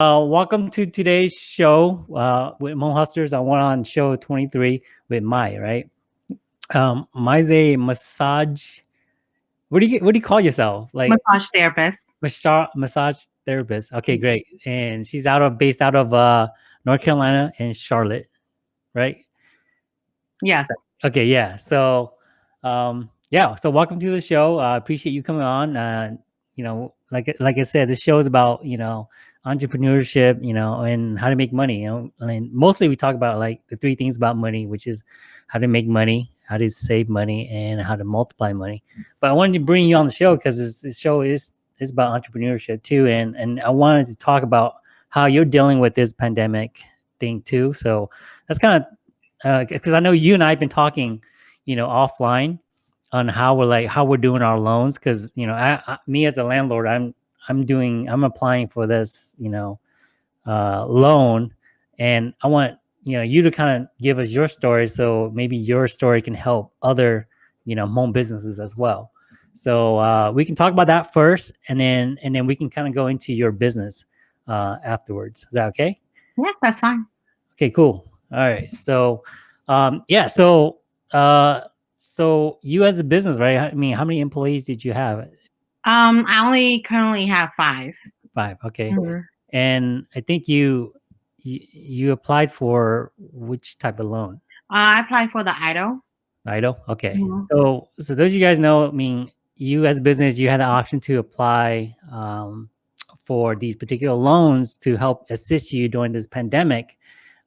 Uh, welcome to today's show uh, with Mo Hustlers. I went on show 23 with Mai, right? Um, Mai's a massage. What do you what do you call yourself? Like massage therapist. Massage massage therapist. Okay, great. And she's out of based out of uh, North Carolina and Charlotte, right? Yes. Okay, yeah. So, um, yeah. So welcome to the show. I uh, appreciate you coming on. Uh, you know, like like I said, this show is about you know entrepreneurship, you know, and how to make money. You know, and mostly we talk about like the three things about money, which is how to make money, how to save money, and how to multiply money. But I wanted to bring you on the show because this, this show is is about entrepreneurship too, and and I wanted to talk about how you're dealing with this pandemic thing too. So that's kind of because uh, I know you and I have been talking, you know, offline on how we're like how we're doing our loans because you know I, I, me as a landlord i'm i'm doing i'm applying for this you know uh, loan and i want you know you to kind of give us your story so maybe your story can help other you know home businesses as well. So uh, we can talk about that first and then and then we can kind of go into your business uh, afterwards. Is that okay? Yeah that's fine. Okay cool. All right so um yeah so uh so you as a business, right? I mean, how many employees did you have? Um, I only currently have five. Five, okay. Mm -hmm. And I think you, you, you applied for which type of loan? Uh, I applied for the IDO. IDO. okay. Mm -hmm. So, so those you guys know, I mean, you as a business, you had the option to apply um, for these particular loans to help assist you during this pandemic.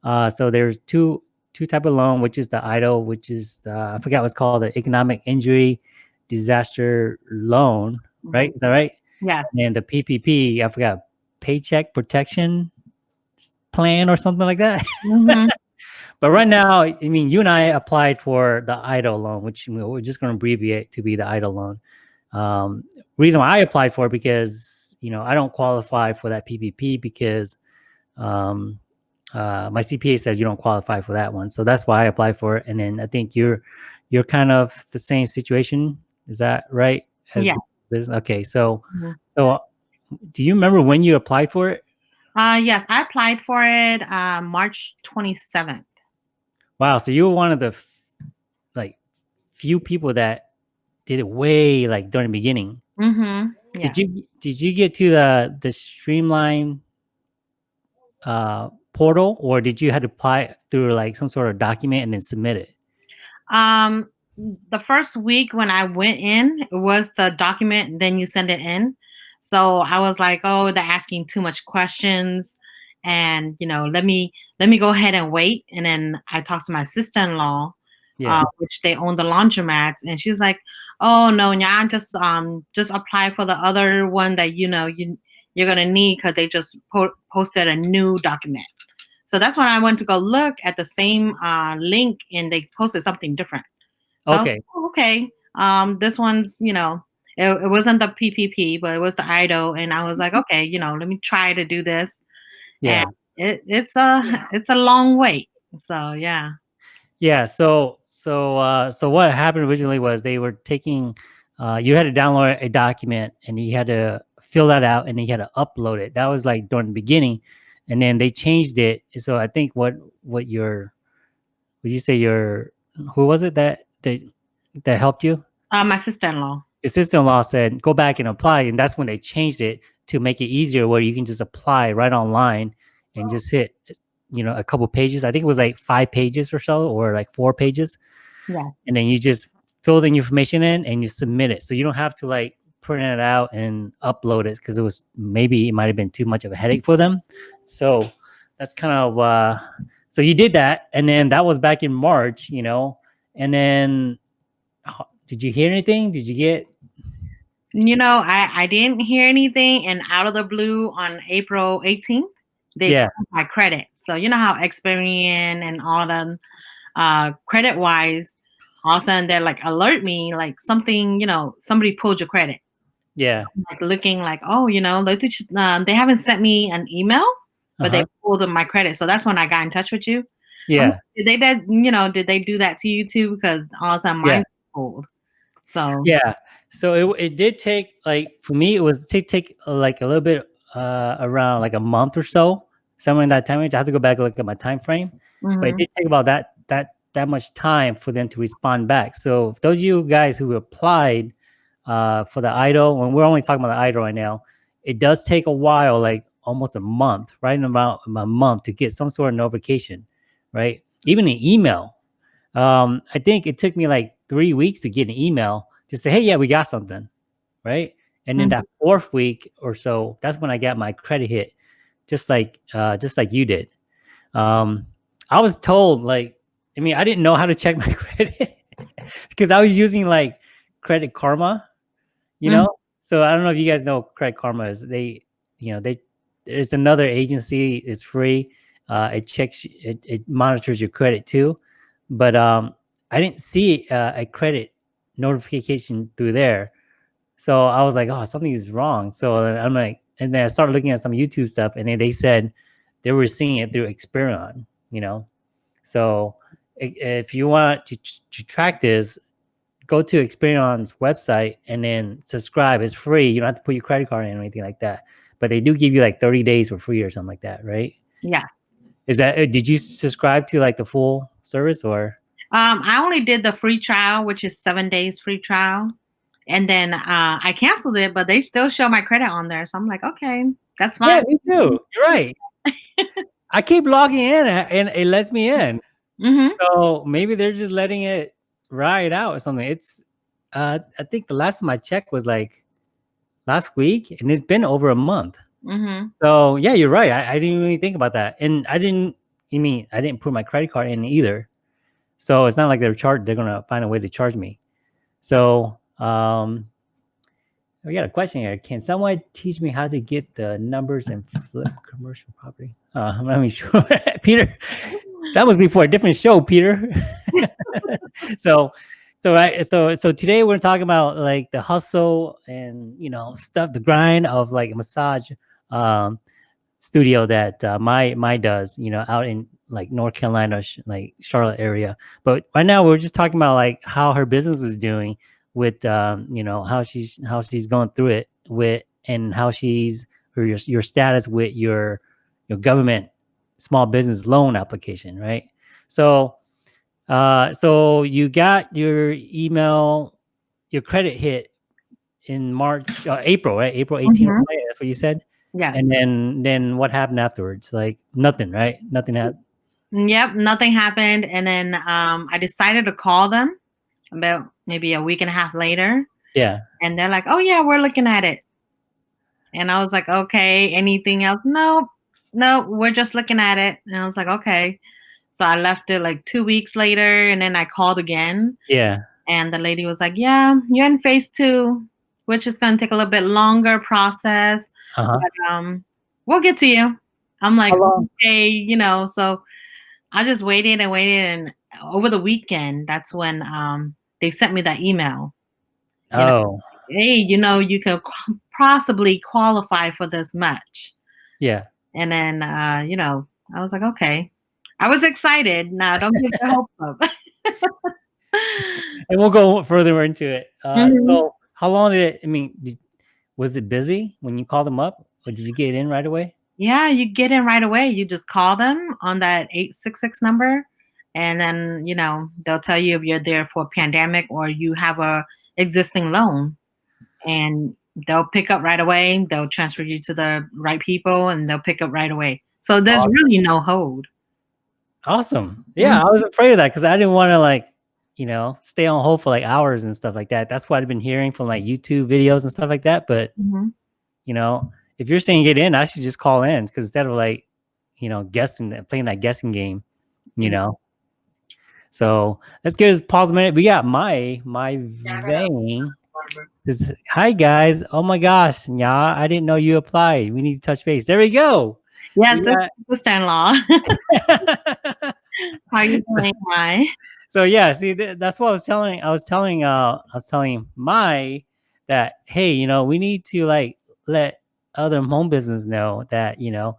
Uh, so there's two two type of loan, which is the IDO, which is uh, I forgot what's called the economic injury disaster loan, right? Mm-hmm. Is that right? Yeah. And the PPP, I forgot paycheck protection plan or something like that. Mm-hmm. but right now, I mean, you and I applied for the EIDL loan, which we're just going to abbreviate to be the EIDL loan. Um, reason why I applied for it because you know I don't qualify for that PPP because um, uh, my CPA says you don't qualify for that one. So that's why I applied for it. And then I think you're, you're kind of the same situation. Is that right? As yeah. This? Okay. So, mm -hmm. so do you remember when you applied for it? Uh, yes, I applied for it uh, March 27th. Wow. So you were one of the like few people that did it way like during the beginning. Mm-hmm. Yeah. Did you, did you get to the, the streamline, uh, portal or did you have to apply through like some sort of document and then submit it? Um, the first week when I went in, it was the document, then you send it in. So I was like, oh, they're asking too much questions. And, you know, let me, let me go ahead and wait. And then I talked to my sister-in-law, yeah. uh, which they own the laundromats. And she's like, oh no, yeah, just, um, just apply for the other one that, you know, you, you're going to need because they just po posted a new document. So that's when I went to go look at the same uh, link and they posted something different. Okay. Oh, okay. Um, this one's, you know, it, it, wasn't the PPP, but it was the EIDL. And I was like, mm-hmm. okay, you know, let me try to do this. Yeah. And it, it's a, it's a long wait. So yeah. Yeah. So, so, uh, so what happened originally was they were taking, uh, you had to download a document and you had to fill that out and you had to upload it. That was like during the beginning and then they changed it. So I think what what your would you say your who was it that that that helped you? Uh, my sister-in-law. Your sister-in-law said go back and apply, and that's when they changed it to make it easier, where you can just apply right online and just hit you know a couple pages. I think it was like five pages or so, or like four pages. Yeah. And then you just fill the information in and you submit it. So you don't have to like print it out and upload it because it was maybe it might have been too much of a headache for them. So that's kind of uh so you did that and then that was back in March, you know. And then did you hear anything? Did you get you know, I I didn't hear anything and out of the blue on April 18th, they yeah. my credit. So you know how Experian and all them uh credit wise all of a sudden they're like alert me like something, you know, somebody pulled your credit. Yeah. So like looking like, oh, you know, um, they haven't sent me an email, but uh -huh. they uh-huh. pulled my credit. So that's when I got in touch with you. Yeah. Um, did they that you know, did they do that to you too? Because all of a sudden mine yeah. pulled. So yeah. So it, it did take like for me it was take take uh, like a little bit uh, around like a month or so, somewhere in that time range. I have to go back and look at my time frame, but it Mhm. did take about that that that much time for them to respond back. So those of you guys who applied uh, for the EIDL, when we're only talking about the EIDL right now, it does take a while, like almost a month, right? In about a month to get some sort of notification, right? Even an email. Um, I think it took me like three weeks to get an email to say, "Hey, yeah, we got something," right? And then Mhm. that fourth week or so, that's when I got my credit hit, just like uh, just like you did. Um, I was told like, I mean, I didn't know how to check my credit because I was using like Credit Karma, you Mhm. know. So I don't know if you guys know Credit Karma is. They, you know, they there's another agency. It's free. Uh, it checks, it, it monitors your credit too. But um, I didn't see uh, a credit notification through there. So I was like, oh, something is wrong. So I'm like, and then I started looking at some YouTube stuff, and then they said they were seeing it through Experian, you know. So if you want to, to track this, go to Experian's website and then subscribe. It's free. You don't have to put your credit card in or anything like that. But they do give you like 30 days for free or something like that, right? Yes. Is that uh, did you subscribe to like the full service or Um, I only did the free trial, which is seven days free trial. And then uh, I canceled it, but they still show my credit on there. So I'm like, okay, that's fine. Yeah, me too. You're right. I keep logging in and and it lets me in. hmm So maybe they're just letting it ride out or something. It's uh I think the last time I checked was like last week and it's been over a month. Hmm So yeah, you're right. I, I didn't really think about that. And I didn't you mean I didn't put my credit card in either. So it's not like they're charged they're gonna find a way to charge me. So um we got a question here. Can someone teach me how to get the numbers and flip commercial property? Uh, I'm not sure. Peter, that was before a different show, Peter. so, so right, so so today we're talking about like the hustle and you know stuff, the grind of like massage um, studio that uh, my my does, you know, out in like North Carolina, like Charlotte area. But right now we're just talking about like how her business is doing with um, you know how she's how she's going through it with and how she's or your your status with your your government small business loan application, right? So uh so you got your email your credit hit in March uh, April, right? April 18th, Mhm. that's what you said. Yes. And then then what happened afterwards? Like nothing, right? Nothing happened. Yep, nothing happened. And then um, I decided to call them about maybe a week and a half later. Yeah. And they're like, oh, yeah, we're looking at it. And I was like, okay, anything else? No, no, we're just looking at it. And I was like, okay. So I left it like two weeks later. And then I called again. Yeah. And the lady was like, yeah, you're in phase two, which is going to take a little bit longer process. Uh-huh. But um, we'll get to you. I'm like, okay, you know, so I just waited and waited, and over the weekend, that's when um they sent me that email. You know, Oh, Hey, you know, you could possibly qualify for this much, yeah. and then uh, you know, I was like, okay. I was excited. Now, don't give your hopes up. And we'll go further into it. Uh, Mhm. So, how long did it? I mean, did, was it busy when you called them up, or did you get in right away? yeah, you get in right away. You just call them on that eight six six number, and then you know they'll tell you if you're there for a pandemic or you have a existing loan, and they'll pick up right away. They'll transfer you to the right people, and they'll pick up right away. So there's Awesome. really no hold. Awesome. Yeah, mm-hmm. I was afraid of that because I didn't want to like, you know, stay on hold for like hours and stuff like that. That's what I've been hearing from like YouTube videos and stuff like that. But Mhm. you know, if you're saying get in, I should just call in because instead of like, you know, guessing playing that guessing game, you know. So let's get a pause a minute. We got my my vein. Says, Hi guys. Oh my gosh, yeah, I didn't know you applied. We need to touch base. There we go. Yes, We sister-in-law. How are you doing? Hi. So yeah, see, th- that's what I was telling. I was telling. Uh, I was telling my that hey, you know, we need to like let other home business know that you know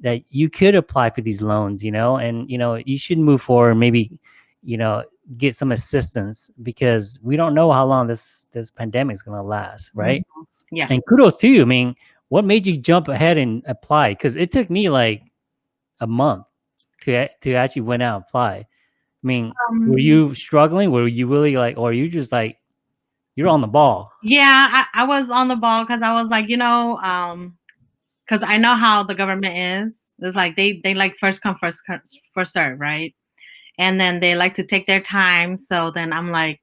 that you could apply for these loans, you know, and you know you should move forward. Maybe you know get some assistance because we don't know how long this this pandemic is gonna last, right? Mm-hmm. Yeah. And kudos to you. I mean, what made you jump ahead and apply? Because it took me like a month to to actually went out and apply. I mean, um, were you struggling? Were you really like, or you just like you're on the ball? Yeah, I, I was on the ball because I was like, you know, um, because I know how the government is. It's like they they like first come first first serve, right? And then they like to take their time. So then I'm like,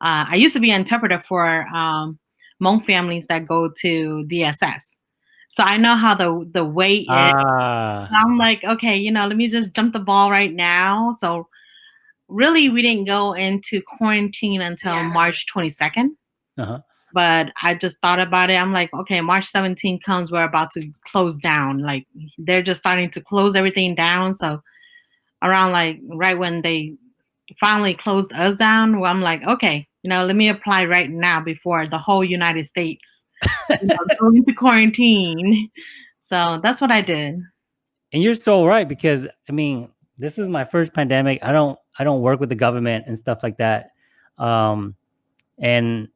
uh, I used to be an interpreter for um, Hmong families that go to DSS. So I know how the the wait ah. is. I'm like, okay, you know, let me just jump the ball right now. So really, we didn't go into quarantine until yeah. March 22nd. Uh-huh. But I just thought about it. I'm like, okay, March 17 comes, we're about to close down. Like they're just starting to close everything down. So around like right when they finally closed us down, well, I'm like, okay, you know, let me apply right now before the whole United States you know, go into quarantine. So that's what I did. And you're so right because I mean, this is my first pandemic. I don't I don't work with the government and stuff like that. Um and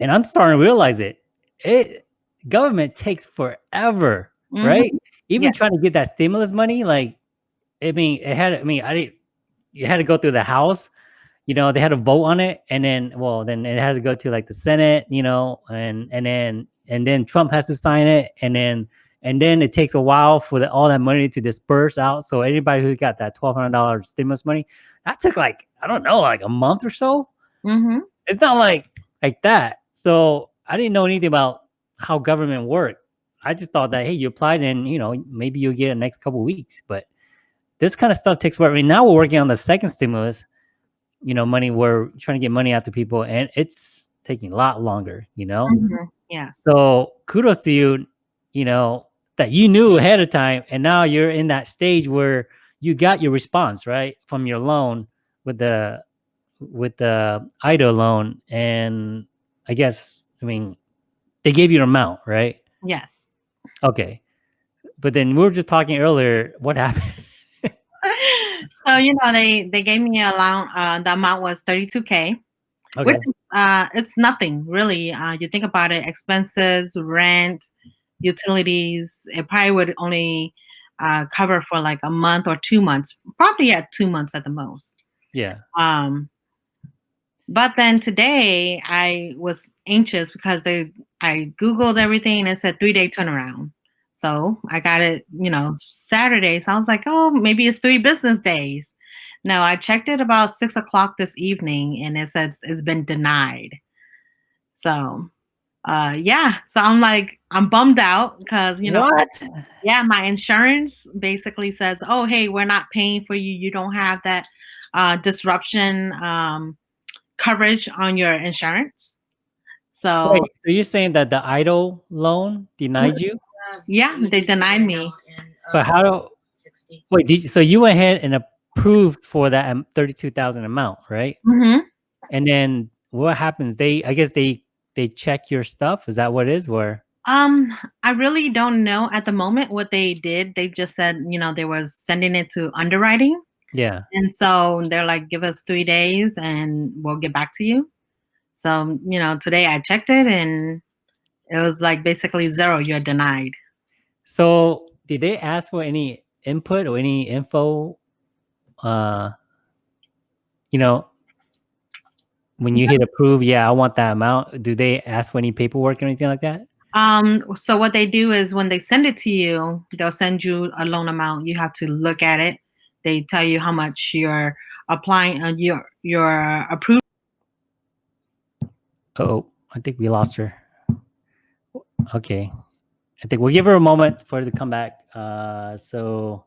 and I'm starting to realize it. It government takes forever, mm-hmm. right? Even yeah. trying to get that stimulus money, like I mean, it had I mean, I didn't you had to go through the house you know, they had a vote on it and then, well, then it has to go to like the Senate, you know, and, and then, and then Trump has to sign it. And then, and then it takes a while for the, all that money to disperse out. So anybody who got that $1,200 stimulus money, that took like, I don't know, like a month or so. Mm-hmm. It's not like, like that. So I didn't know anything about how government worked. I just thought that, hey, you applied and, you know, maybe you'll get it next couple weeks. But this kind of stuff takes work. I mean, now we're working on the second stimulus you know, money. We're trying to get money out to people, and it's taking a lot longer. You know. Mm-hmm. Yeah. So kudos to you. You know that you knew ahead of time, and now you're in that stage where you got your response right from your loan with the with the IDO loan, and I guess I mean they gave you an amount, right? Yes. Okay. But then we were just talking earlier. What happened? so you know they they gave me a loan. Uh, the amount was thirty two k. Okay. Which uh, it's nothing really. Uh, you think about it: expenses, rent, utilities. It probably would only uh, cover for like a month or two months. Probably at two months at the most. Yeah. Um. But then today I was anxious because they I googled everything and it said three day turnaround. So I got it, you know, Saturday. So I was like, oh, maybe it's three business days. No, I checked it about six o'clock this evening and it says it's been denied. So uh yeah. So I'm like, I'm bummed out because you know what? Yeah, my insurance basically says, Oh, hey, we're not paying for you. You don't have that uh disruption um coverage on your insurance. So Wait, so you're saying that the EIDL loan denied you? Yeah, they denied me. But how do, wait, did you, so you went ahead and approved for that um, 32,000 amount, right? Mm-hmm. And then what happens? They, I guess they, they check your stuff. Is that what it is? Where? Um, I really don't know at the moment what they did. They just said, you know, they was sending it to underwriting. Yeah. And so they're like, give us three days and we'll get back to you. So, you know, today I checked it and it was like basically zero, you're denied. So did they ask for any input or any info? Uh, you know, when you hit approve, yeah, I want that amount. Do they ask for any paperwork or anything like that? Um, so what they do is when they send it to you, they'll send you a loan amount. You have to look at it. They tell you how much you're applying, uh, your your approved. Oh, I think we lost her. Okay, I think we'll give her a moment for her to come back. Uh, so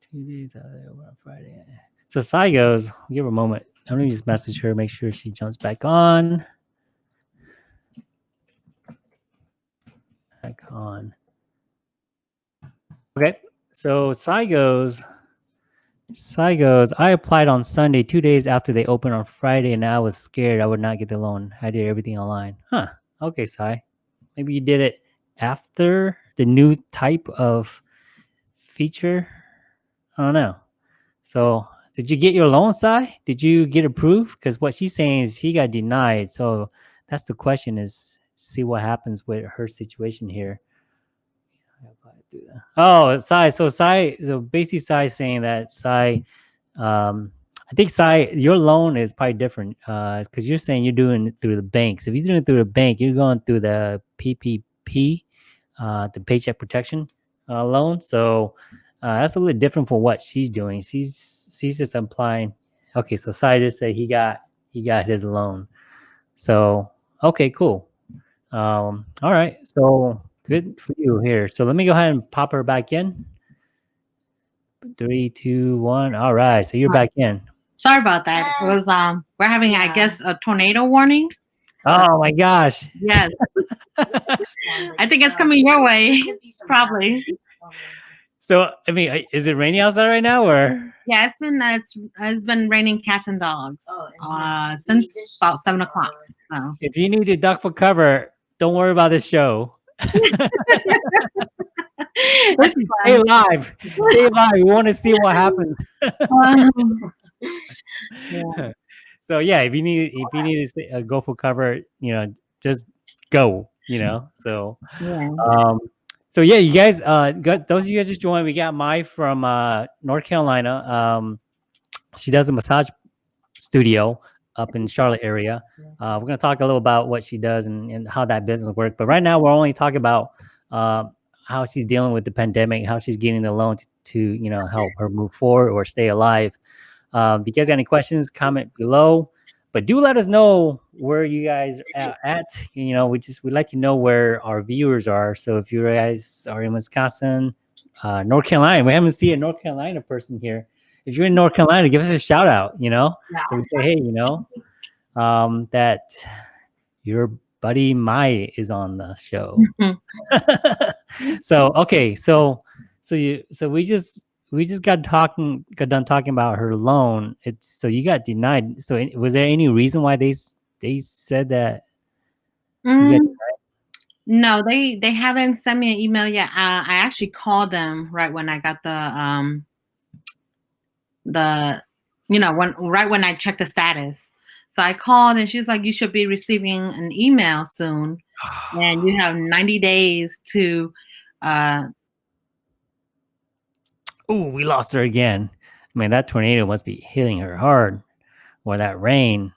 two days out on Friday. So Sai goes, we'll give her a moment. Let me just message her, make sure she jumps back on. Back on. Okay, so Sai goes, Sai goes, I applied on Sunday, two days after they opened on Friday, and I was scared I would not get the loan. I did everything online. Huh. Okay, Sai. Maybe you did it after the new type of feature. I don't know. So did you get your loan Sai? Did you get approved? Because what she's saying is she got denied. So that's the question is see what happens with her situation here. Oh, Sai. So Sai. So basically, Sai saying that Sai. Um, I think Sai, your loan is probably different uh, because you're saying you're doing it through the banks. If you're doing it through the bank, you're going through the PPP, uh, the Paycheck Protection uh, loan. So uh, that's a little different from what she's doing. She's she's just implying. Okay, so Sai just said he got he got his loan. So okay, cool. Um, all right, so good for you here. So let me go ahead and pop her back in. Three, two, one. All right, so you're back in. Sorry about that. It was um we're having I guess a tornado warning. Oh my gosh. Yes. I think it's coming your way. Probably. So I mean, is it raining outside right now, or Yeah, it's been uh, it's it's been raining cats and dogs. Oh, Uh since about seven o'clock. So if you need to duck for cover, don't worry about this show. Stay alive. Stay alive. We want to see what happens. fun. Yeah. So yeah, if you need if you need to stay, uh, go for cover, you know, just go. You know, so yeah. um, so yeah, you guys, uh, got, those of you guys just joined, we got Mai from uh North Carolina. Um, she does a massage studio up in Charlotte area. Uh, we're gonna talk a little about what she does and, and how that business works. But right now, we're only talking about uh, how she's dealing with the pandemic, how she's getting the loan to, to you know help her move forward or stay alive. Um, if you guys got any questions, comment below. But do let us know where you guys are at. You know, we just we like to know where our viewers are. So if you guys are in Wisconsin, uh, North Carolina, we haven't seen a North Carolina person here. If you're in North Carolina, give us a shout out. You know, so we say, hey, you know, um, that your buddy Mai is on the show. so okay, so so you so we just we just got talking got done talking about her loan. It's so you got denied. So was there any reason why they they said that? Mm, no, they they haven't sent me an email yet. Uh, I actually called them right when I got the um the you know when right when I checked the status. So I called and she's like, you should be receiving an email soon, and you have 90 days to uh Oh, we lost her again. I mean, that tornado must be hitting her hard, or that rain.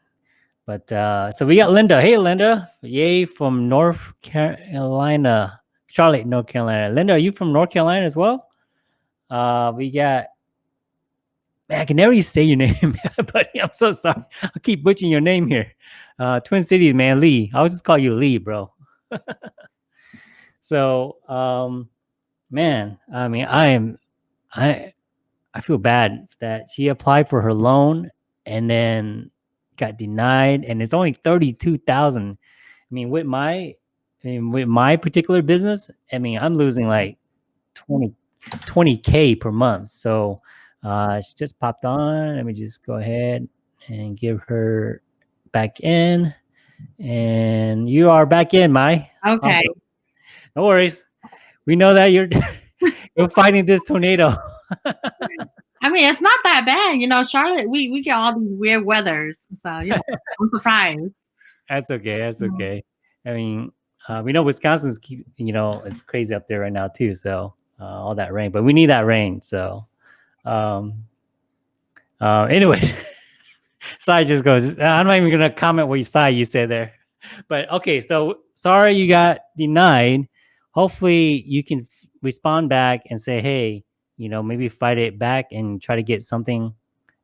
But uh, so we got Linda. Hey, Linda. Yay from North Carolina, Charlotte, North Carolina. Linda, are you from North Carolina as well? Uh, we got. Man, I can never say your name, buddy. I'm so sorry. I keep butchering your name here. Uh, Twin Cities, man, Lee. I'll just call you Lee, bro. so, um, man, I mean, I am I I feel bad that she applied for her loan and then got denied, and it's only thirty two thousand. I mean, with my I mean, with my particular business, I mean, I'm losing like 20 k per month. So uh, she just popped on. Let me just go ahead and give her back in, and you are back in, Mai. okay. No worries. We know that you're you're fighting this tornado. I mean, it's not that bad, you know. Charlotte, we we get all these weird weathers, so you know, I'm surprised. That's okay. That's okay. I mean, uh, we know Wisconsin's keep, you know, it's crazy up there right now too. So uh, all that rain, but we need that rain. So, um, uh, anyways, Sai just goes. I'm not even gonna comment what you Sai you said there, but okay. So sorry you got denied. Hopefully you can respond back and say, hey, you know, maybe fight it back and try to get something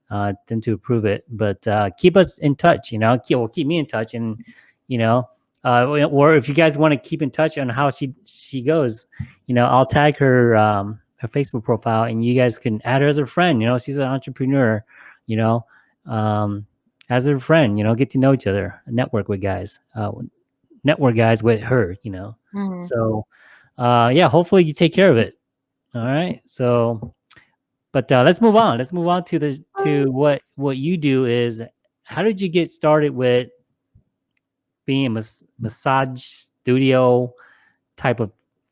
uh, them to approve it. But uh, keep us in touch, you know, keep, well, keep me in touch, and you know, uh, or if you guys want to keep in touch on how she she goes, you know, I'll tag her um, her Facebook profile, and you guys can add her as a friend. You know, she's an entrepreneur, you know, um, as a friend, you know, get to know each other, network with guys, uh, network guys with her, you know. Mhm. So, uh, yeah, hopefully you take care of it. All right. So, but uh, let's move on. Let's move on to the to what what you do is. How did you get started with being a mas- massage studio type of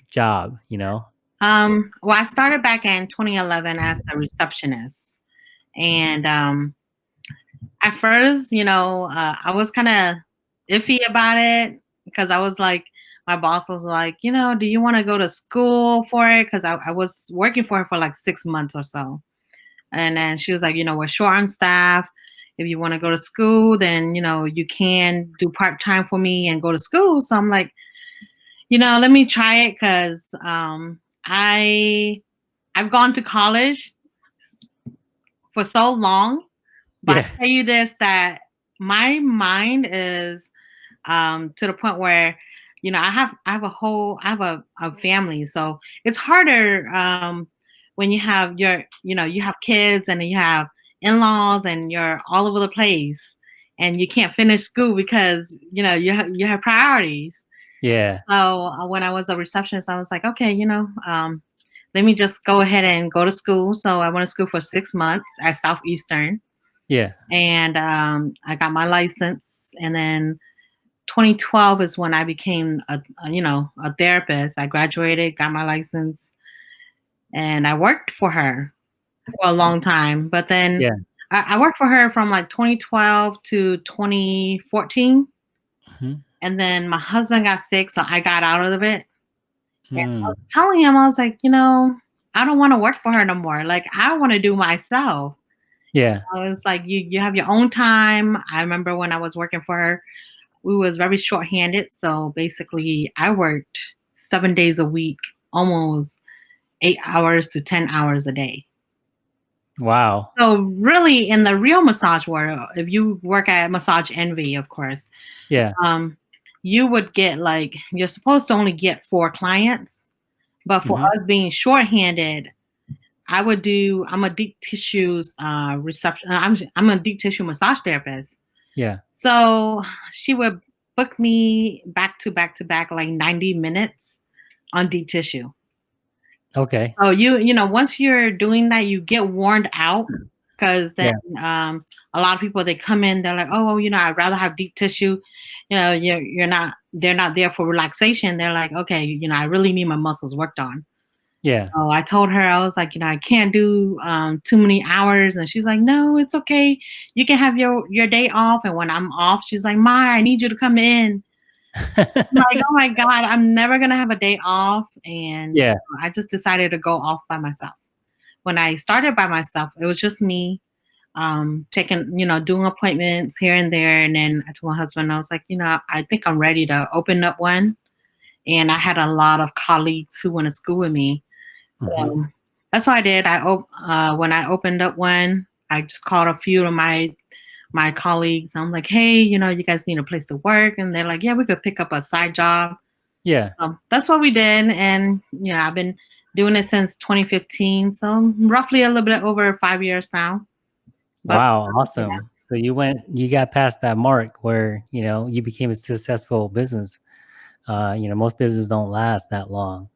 job? You know. Um, well, I started back in 2011 as a receptionist, and um, at first, you know, uh, I was kind of iffy about it because I was like, my boss was like, you know, do you want to go to school for it? Because I, I was working for her for like six months or so. And then she was like, you know, we're short on staff. If you want to go to school, then, you know, you can do part time for me and go to school. So I'm like, you know, let me try it because um, I I've gone to college for so long, but Yeah. I tell you this that my mind is um, to the point where you know I have I have a whole I have a, a family, so it's harder um, when you have your you know you have kids and you have in-laws and you're all over the place and you can't finish school because you know you have you have priorities. Yeah. So uh, when I was a receptionist, I was like, okay, you know, um, let me just go ahead and go to school. So I went to school for six months at Southeastern, Yeah. and um, I got my license. And then 2012 is when I became a, a you know a therapist. I graduated, got my license, and I worked for her for a long time. But then Yeah. I, I worked for her from like 2012 to 2014. Mhm. And then my husband got sick, so I got out of it. And I Mm. was telling him, I was like, you know, I don't want to work for her no more. Like, I want to do myself. Yeah. I was like, you you have your own time. I remember when I was working for her, we was very short-handed. So basically, I worked seven days a week, almost eight hours to 10 hours a day. Wow. So really, in the real massage world, if you work at Massage Envy, of course, Yeah. um, you would get like you're supposed to only get four clients, but for Mhm. us being shorthanded, I would do. I'm a deep tissues uh, reception. I'm I'm a deep tissue massage therapist. Yeah. So she would book me back to back to back like 90 minutes on deep tissue. Okay. Oh, you you know, once you're doing that, you get worn out because Yeah. then um, a lot of people they come in, they're like, oh, you know, I'd rather have deep tissue. You know, you're you're not they're not there for relaxation. They're like, okay, you know, I really need my muscles worked on. Yeah. Oh, I told her I was like, you know, I can't do um, too many hours, and she's like, no, it's okay. You can have your your day off. And when I'm off, she's like, Ma, I need you to come in. Like, oh my god, I'm never gonna have a day off, and yeah. I just decided to go off by myself. When I started by myself, it was just me, um, taking, you know, doing appointments here and there. And then I told my husband, I was like, you know, I think I'm ready to open up one. And I had a lot of colleagues who went to school with me. So Mhm. that's what I did. I op- uh, when I opened up one, I just called a few of my my colleagues. I'm like, hey, you know, you guys need a place to work, and they're like, yeah, we could pick up a side job. Yeah. So that's what we did, and you know, I've been doing it since 2015, so roughly a little bit over five years now. But Wow. Awesome. So you went, you got past that mark where, you know, you became a successful business. Uh, you know, most businesses don't last that long,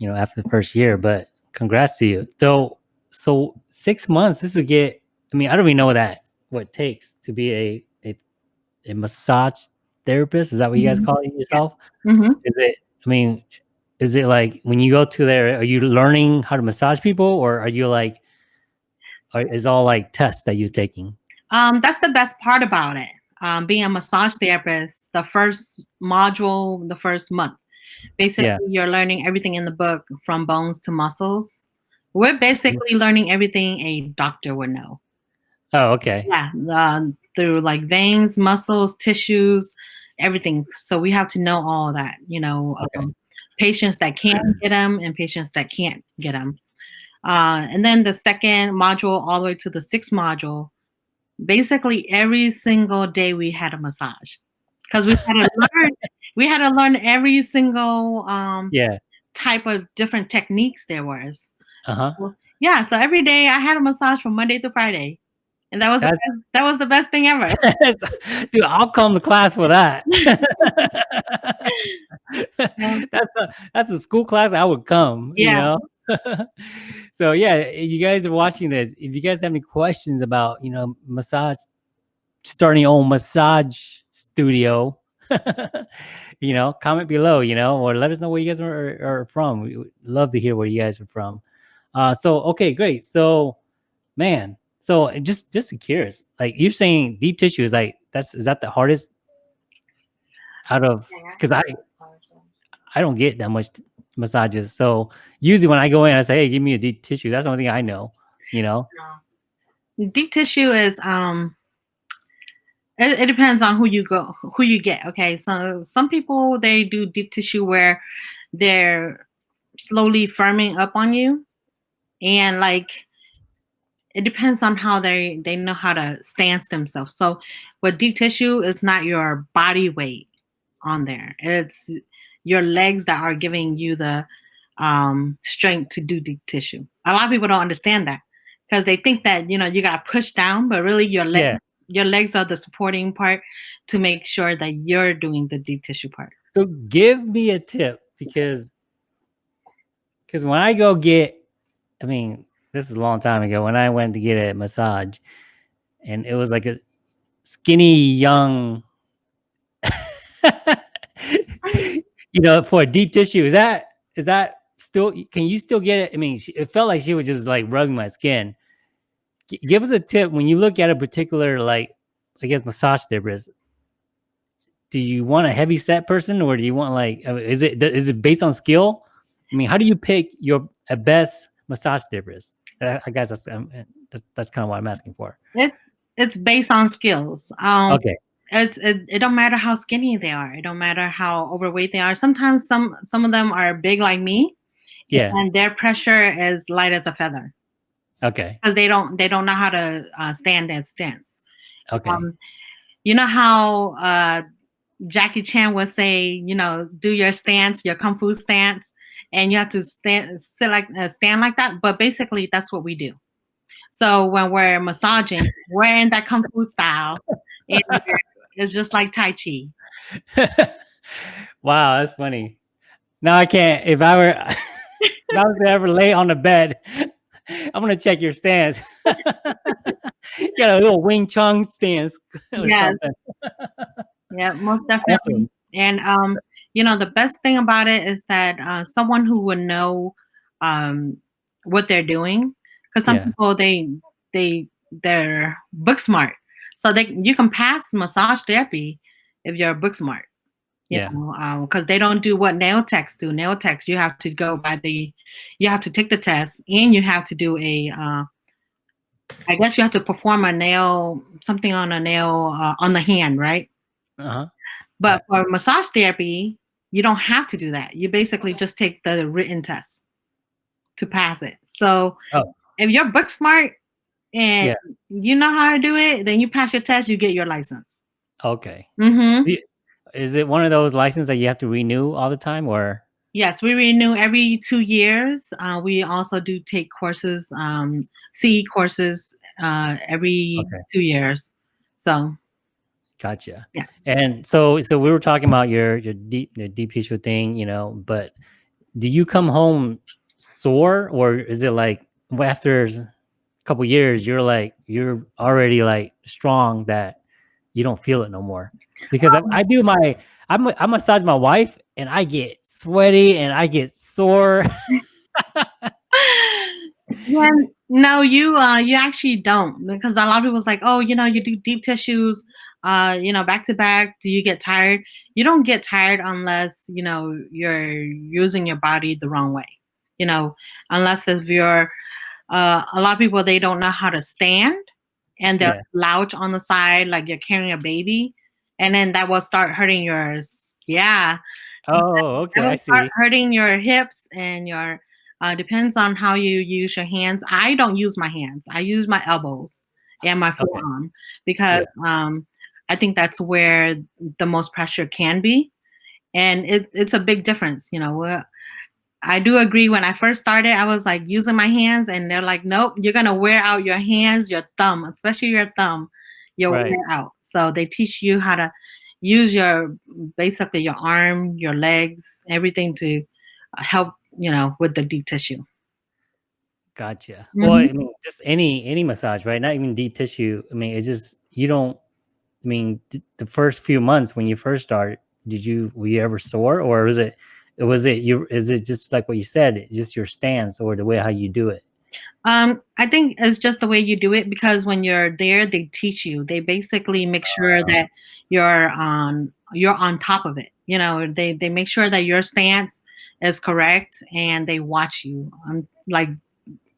you know, after the first year, but congrats to you. So, so six months, this would get, I mean, I don't even know that, what it takes to be a, a, a massage therapist. Is that what you guys Mhm. call it yourself? Mhm. Is it, I mean, is it like when you go to there, are you learning how to massage people or are you like, or is all like tests that you're taking? Um, that's the best part about it. Um, being a massage therapist, the first module, the first month, basically Yeah. you're learning everything in the book from bones to muscles. We're basically learning everything a doctor would know. Oh, okay. Yeah, um, through like veins, muscles, tissues, everything. So we have to know all that. You know, Okay. um, patients that can get them and patients that can't get them. Uh, and then the second module, all the way to the sixth module, basically every single day we had a massage because we had to learn. We had to learn every single um, Yeah. type of different techniques there was. Uh huh. Well, yeah, so every day I had a massage from Monday to Friday, and that was the best, that was the best thing ever. Dude, I'll come to class for that. That's a that's a school class I would come. Yeah. You know. so yeah, if you guys are watching this, if you guys have any questions about you know massage, starting your own massage studio, you know, comment below. You know, or let us know where you guys are, are from. We would love to hear where you guys are from. Uh, so okay, great. So, man, so just just curious, like you're saying, deep tissue is like that's is that the hardest out of because I I don't get that much massages. So usually when I go in, I say, "Hey, give me a deep tissue." That's the only thing I know. You know. Deep tissue is um. It, it depends on who you go, who you get. Okay, so some people they do deep tissue where they're slowly firming up on you, and like it depends on how they they know how to stance themselves. So, with deep tissue is not your body weight on there; it's your legs that are giving you the um, strength to do deep tissue. A lot of people don't understand that because they think that you know you got to push down, but really your legs yeah. Your legs are the supporting part to make sure that you're doing the deep tissue part. So, give me a tip because because when I go get, I mean, this is a long time ago when I went to get a massage, and it was like a skinny young, you know, for a deep tissue. Is that is that still? Can you still get it? I mean, it felt like she was just like rubbing my skin. Give us a tip when you look at a particular like, I guess, massage therapist. Do you want a heavy set person, or do you want like, is it is it based on skill? I mean, how do you pick your a best massage therapist? I guess that's um, that's, that's kind of what I'm asking for. It's it's based on skills. Um, okay. It's it, it don't matter how skinny they are. It don't matter how overweight they are. Sometimes some some of them are big like me. Yeah. And their pressure is light as a feather. Okay. Because they don't they don't know how to uh, stand that stance. Okay. Um, you know how uh, Jackie Chan would say, you know, do your stance, your kung fu stance and you have to stand sit like uh, stand like that. But basically, that's what we do. So when we're massaging, we're in that kung fu style, it's just like tai chi. wow, that's funny. Now I can't. If I were, if I was to ever lay on the bed, I'm gonna check your stance. you got a little Wing Chun stance. Yeah. yeah, most definitely. Awesome. And um, you know, the best thing about it is that uh, someone who would know um, what they're doing, because some yeah. people they they they're book smart, so they you can pass massage therapy if you're book smart. Yeah, because um, they don't do what nail techs do. Nail techs, you have to go by the, you have to take the test, and you have to do a. Uh, I guess you have to perform a nail, something on a nail uh, on the hand, right? Uh-huh. But for massage therapy, you don't have to do that. You basically just take the written test to pass it. So oh. if you're book smart and yeah. you know how to do it, then you pass your test, you get your license. Okay. Mm-hmm. Is it one of those licenses that you have to renew all the time or? Yes, we renew every two years. Uh, we also do take courses, um, CE courses uh, every okay. two years. So Gotcha. Yeah. And so, so we were talking about your your deep your deep tissue thing, you know. But do you come home sore, or is it like after a couple years, you're like you're already like strong that you don't feel it no more? Because um, I, I, do my I'm I massage my wife, and I get sweaty and I get sore. yeah, no, you uh you actually don't because a lot of people's like, oh, you know, you do deep tissues uh, you know, back to back, do you get tired? You don't get tired unless, you know, you're using your body the wrong way. You know, unless if you're uh, a lot of people they don't know how to stand and they'll yeah. slouch on the side like you're carrying a baby, and then that will start hurting yours. Yeah. Oh, okay. I see. hurting your hips and your uh, depends on how you use your hands. I don't use my hands. I use my elbows and my forearm okay. because yeah. um, I think that's where the most pressure can be. And it, it's a big difference, you know. I do agree when I first started, I was like using my hands, and they're like, nope, you're going to wear out your hands, your thumb, especially your thumb, you'll right. wear out. So they teach you how to use your basically your arm, your legs, everything to help, you know, with the deep tissue. Gotcha. Mm -hmm. Well, I mean, just any any massage, right? Not even deep tissue. I mean, it's just you don't I mean, the first few months when you first start, did you were you ever sore, or was it was it you? Is it just like what you said, just your stance or the way how you do it? Um, I think it's just the way you do it because when you're there, they teach you. They basically make sure uh, that you're on you're on top of it. You know, they they make sure that your stance is correct and they watch you. I'm like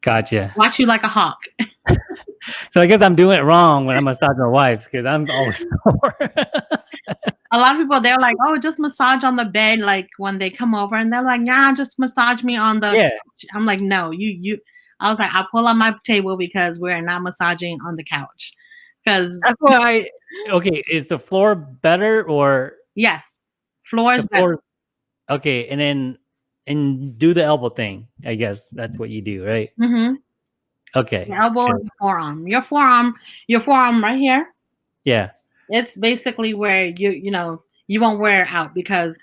Gotcha. watch you like a hawk. So I guess I'm doing it wrong when I massage my wife because I'm always sore. A lot of people they're like, oh, just massage on the bed. Like when they come over and they're like, yeah, just massage me on the. yeah. couch." I'm like, no, you you. I was like, I'll pull on my table because we're not massaging on the couch. Because That's why I okay, is the floor better or yes, floors. the better. okay, and then and do the elbow thing. I guess that's what you do, right? Mm-hmm. Okay. The elbow the forearm. Your forearm, your forearm right here. Yeah. It's basically where you you know you won't wear out because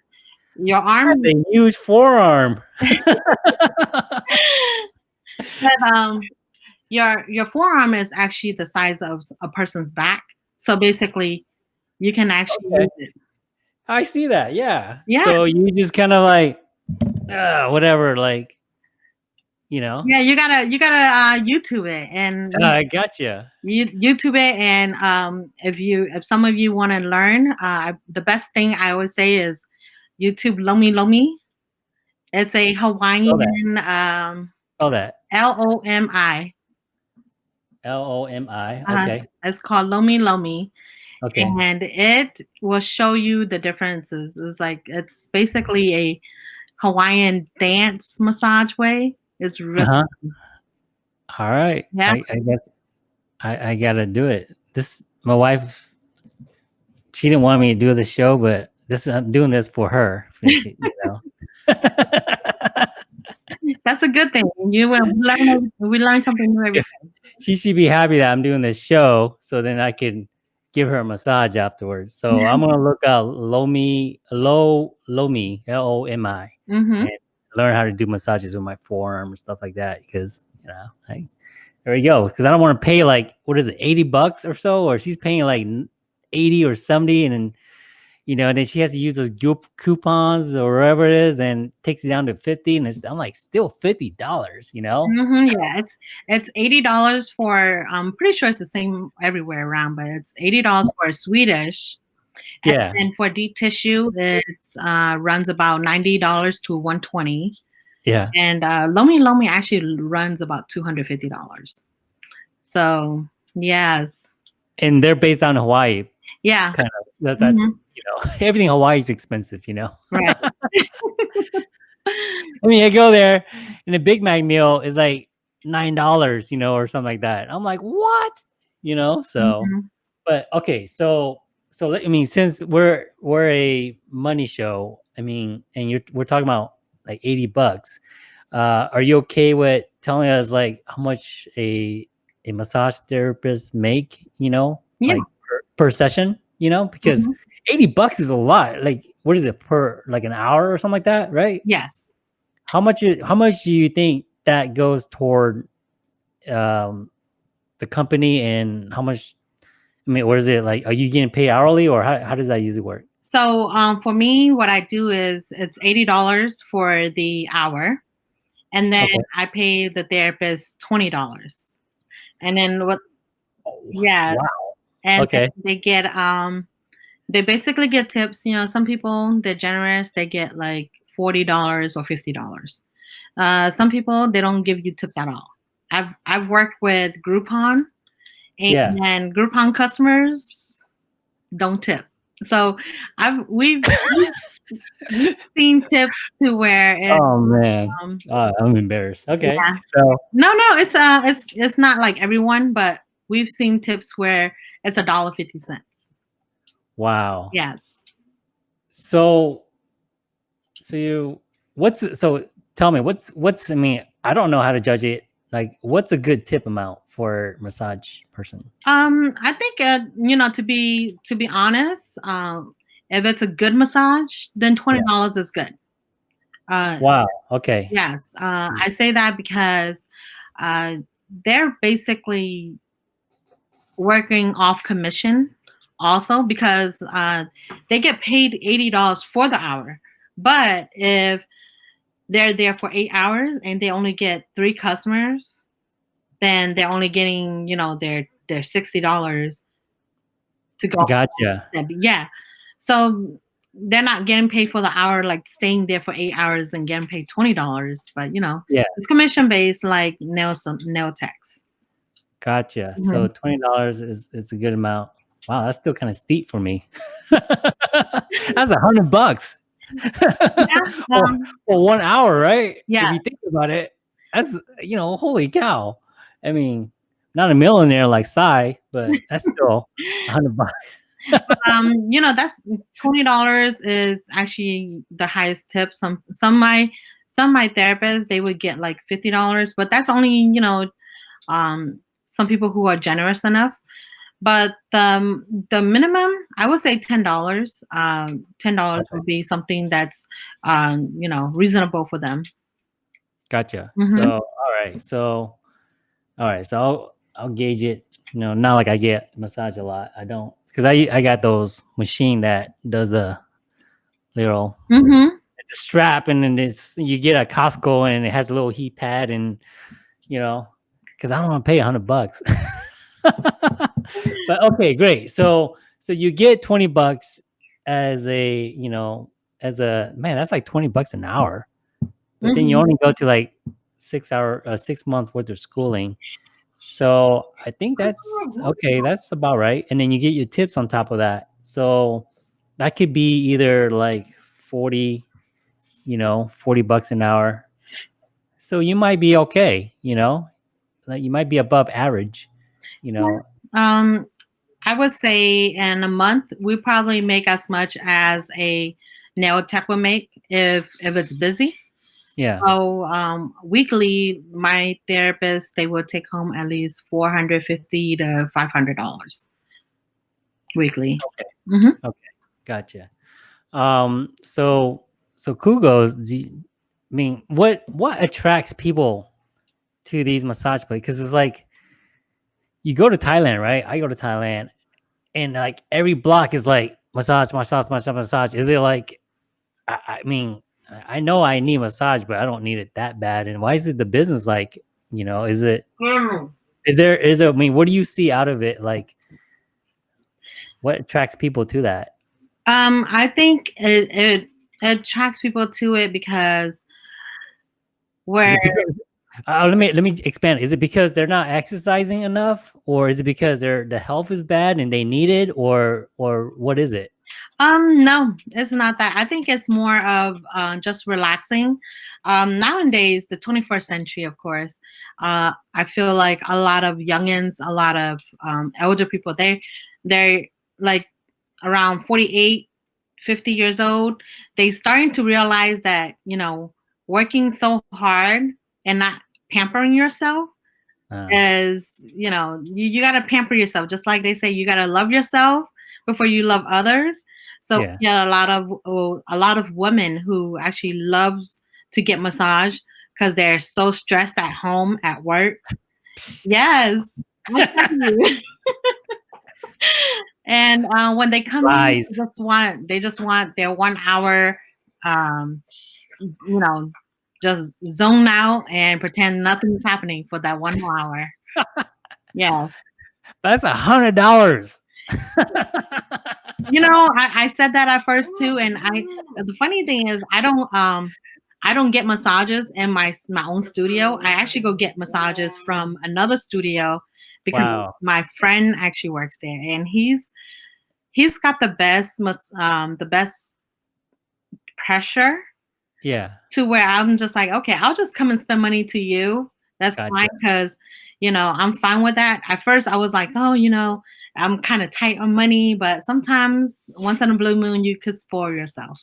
your arm. The huge forearm. but, um, your your forearm is actually the size of a person's back. So basically, you can actually Okay. use it. I see that. Yeah. Yeah. So you just kind of like uh, whatever, like you know. Yeah, you gotta you gotta uh, YouTube it and Uh, I gotcha. you YouTube it and um, if you if some of you want to learn, uh, the best thing I always say is YouTube Lomi Lomi. It's a Hawaiian um, Oh, that L O M I. L O M I. Uh-huh. Okay. It's called Lomi Lomi. Okay. and it will show you the differences. It's like it's basically a Hawaiian dance massage way. It's really Uh-huh. All right. Yeah. I, I guess I, I gotta do it. This my wife. She didn't want me to do the show, but this I'm doing this for her. you know. that's a good thing. You will learn we learn something new every day. she should be happy that I'm doing this show, so then I can give her a massage afterwards. So Yeah. I'm gonna look out Lomi Low Lomi L O M I. Mhm. Learn how to do massages with my forearm and stuff like that because you know I there we go because I don't want to pay like what is it eighty bucks or so or she's paying like eighty or seventy and then you know and then she has to use those coupons or whatever it is and takes it down to fifty and it's I'm like still fifty dollars you know Mhm, Yeah, it's it's eighty dollars for. I'm pretty sure it's the same everywhere around, but it's eighty dollars for a Swedish. Yeah And for deep tissue, it's uh, runs about ninety dollars to one twenty. yeah and uh, Lomi Lomi actually runs about two hundred fifty dollars. So yes, and they're based on Hawaii yeah, that, that's Mhm. you know everything Hawaii is expensive you know right. I mean I go there and a Big Mac meal is like nine dollars you know or something like that I'm like what you know so Mhm. but okay so so i mean since we're we're a money show i mean and you're we're talking about like 80 bucks uh are you okay with telling us like how much a a massage therapist make you know Yeah. like per, per session you know because Mhm. 80 bucks is a lot like what is it per like an hour or something like that right Yes. how much how much do you think that goes toward um the company and how much i mean what is it like are you getting paid hourly or how, how does that usually work So um, for me, what I do is it's eighty dollars for the hour, and then Okay. I pay the therapist twenty dollars, and then what? Yeah, wow and Okay. they get um, they basically get tips. You know, some people they're generous; they get like forty dollars or fifty dollars. Uh, some people they don't give you tips at all. I've I've worked with Groupon, and, Yeah. Groupon customers don't tip. So I've we've, we've seen tips to where it, oh man um, oh, i'm embarrassed okay Yeah. so no no it's uh it's it's not like everyone, but we've seen tips where it's a dollar fifty cents. wow Yes. so so you what's so tell me what's what's i mean i don't know how to judge it like what's a good tip amount for massage person Um, I think uh, you know to be to be honest, um, if it's a good massage, then twenty dollars is good. Uh, wow okay Yes, uh, Mm. I say that because uh, they're basically working off commission also because uh, they get paid eighty dollars for the hour. But if they're there for eight hours and they only get three customers, then they're only getting you know their their sixty dollars to go. gotcha Yeah. so they're not getting paid for the hour, like staying there for eight hours and getting paid twenty dollars. But you know, Yeah. it's commission based, like nail some nail techs. Gotcha. So Mhm. twenty dollars is is a good amount. Wow, that's still kind of steep for me. that's a hundred bucks. for, Um, for one hour, right? Yeah. If you think about it, that's you know, holy cow. I mean, not a millionaire like Sai, but that's still a hundred bucks. um, you know, that's twenty dollars is actually the highest tip. Some some my some my therapists they would get like fifty dollars, but that's only you know, um, some people who are generous enough. But the the minimum, I would say ten dollars. Um, ten dollars Okay. would be something that's um, you know, reasonable for them. Gotcha. Mhm. So all right. So all right. So I'll I'll gauge it. You know, not like I get massage a lot. I don't because I I got those machine that does a little Mm-hmm. it's a strap and then it's you get a Costco and it has a little heat pad and you know because I don't want to pay a hundred bucks. but okay, great. So so you get twenty bucks as a you know as a man that's like twenty bucks an hour, but then you Mhm. only go to like six hour uh, six month worth of schooling. So I think that's okay. That's about right. And then you get your tips on top of that. So that could be either like 40, you know, 40 bucks an hour. So you might be okay, you know, like you might be above average, you know. Um, I would say in a month we probably make as much as a nail tech would make if if it's busy. Yeah. So um, weekly, my therapist they will take home at least four hundred fifty to five hundred dollars weekly. Okay. Okay. Gotcha. Um, so so Kugos, you- I mean, what what attracts people to these massage places? Because it's like you go to Thailand, right? I go to Thailand, and like every block is like massage, massage, massage, massage. Is it like? I, I mean, I know I need massage, but I don't need it that bad. And why is it the business like? You know, is it? Is there? Is there? I mean, what do you see out of it? Like, what attracts people to that? Um, I think it, it it attracts people to it because where because, uh, let me let me expand. Is it because they're not exercising enough, or is it because their the health is bad and they need it, or or what is it? Um, no, it's not that. I think it's more of uh, just relaxing. Um, nowadays, the 21st century, of course, uh, I feel like a lot of youngins, a lot of um, elder people, they they're like around 48, 50 years old. They starting to realize that you know working so hard and not pampering yourself Uh, is you know you, you got to pamper yourself just like they say you got to love yourself before you love others so Yeah. yeah, a lot of a lot of women who actually love to get massage because they're so stressed at home at work yes I'm telling you. and uh, when they come in, they just want they just want their one hour um you know just zone out and pretend nothing's happening for that one hour yeah That's a hundred dollars. You know I, I said that at first too and i the funny thing is i don't um i don't get massages in my my own studio. I actually go get massages from another studio because Wow. my friend actually works there and he's he's got the best mas- um the best pressure yeah. to where i'm just like okay i'll just come and spend money to you. That's fine because you know i'm fine with that. At first i was like oh you know i'm kind of tight on money but sometimes once in a blue moon you could spoil yourself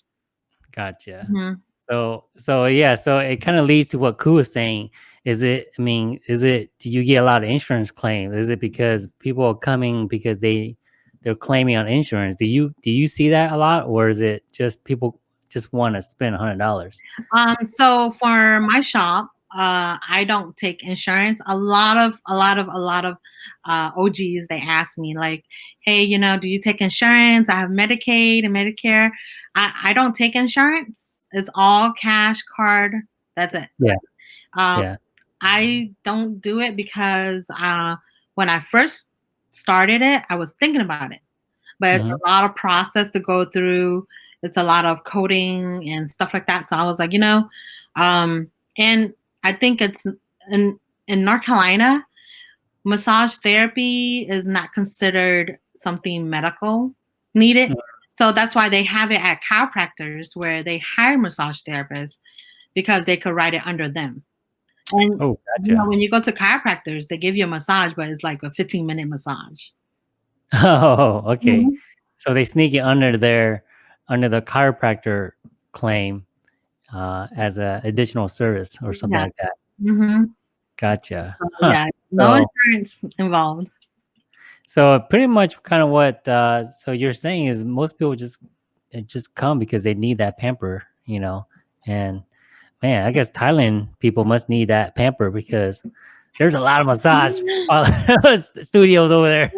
Gotcha. Mhm. So so yeah, so it kind of leads to what Ku was saying. Is it? I mean, is it? Do you get a lot of insurance claims? Is it because people are coming because they they're claiming on insurance? Do you do you see that a lot, or is it just people just want to spend a hundred dollars? Um, so for my shop, uh, I don't take insurance. A lot of, a lot of, a lot of uh, OGs they ask me like, "Hey, you know, do you take insurance? I have Medicaid and Medicare. I, I don't take insurance. It's all cash card. That's it. Yeah. Um, Yeah. I don't do it because uh, when I first started it, I was thinking about it. but it's Mhm. a lot of process to go through. It's a lot of coding and stuff like that. So I was like, you know, um, and I think it's in in North Carolina, massage therapy is not considered something medical needed. Mm. So that's why they have it at chiropractors where they hire massage therapists because they could write it under them. And Oh, you know, gotcha. when you go to chiropractors, they give you a massage, but it's like a 15 minute massage. Oh, okay. Mhm. So they sneak it under their under the chiropractor claim uh, as a additional service or something Yeah. like that. hmm Gotcha. Yeah, no So, insurance involved. so pretty much kind of what uh, so you're saying is most people just just come because they need that pamper, you know. And man, I guess Thailand people must need that pamper because there's a lot of massage studios over there.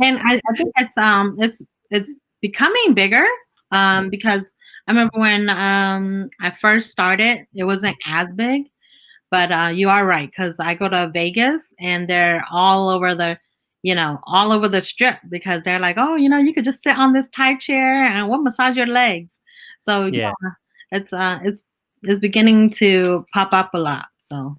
and I, I think it's um it's it's becoming bigger um because I remember when um I first started it wasn't as big but uh you are right because I go to Vegas and they're all over the you know all over the strip because they're like oh you know you could just sit on this Thai chair and we'll massage your legs so yeah yeah, it's uh it's it's beginning to pop up a lot so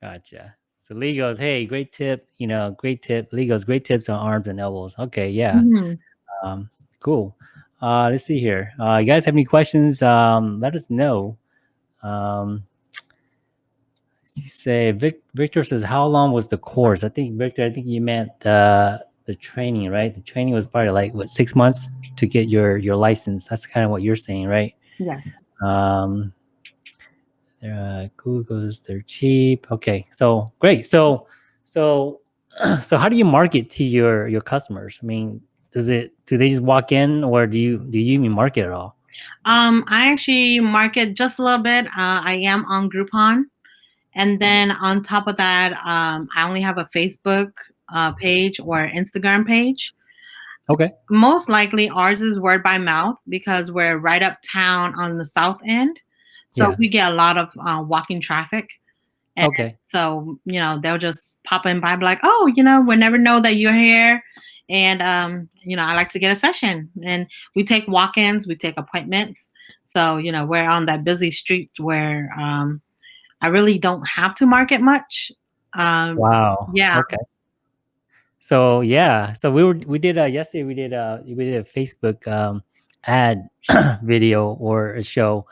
gotcha. So Lee goes, hey, great tip. You know, great tip. Lee goes, great tips on arms and elbows. Okay, yeah. Mhm. Um, cool. Uh, let's see here. Uh, you guys have any questions? Um, let us know. Um, you say Vic, Victor says, how long was the course? I think Victor, I think you meant the the training, right? The training was probably like what six months to get your your license. That's kind of what you're saying, right? yeah Um, uh, Kugo's they're cheap. Okay, so great. So so so how do you market to your your customers? I mean, does it do they just walk in or do you do you even market at all? Um, I actually market just a little bit. Uh, I am on Groupon, and then on top of that, um, I only have a Facebook uh, page or Instagram page. Okay. Most likely, ours is word by mouth because we're right uptown on the south end, so Yeah. we get a lot of uh, walking traffic. And Okay. so you know they'll just pop in by, like, "Oh, you know, we never know that you're here." And um, you know, I like to get a session, and we take walk-ins, we take appointments. So you know, we're on that busy street where um, I really don't have to market much. Um, Wow. yeah, Okay. So yeah, so we were we did uh yesterday we did uh we did a Facebook um ad video or a show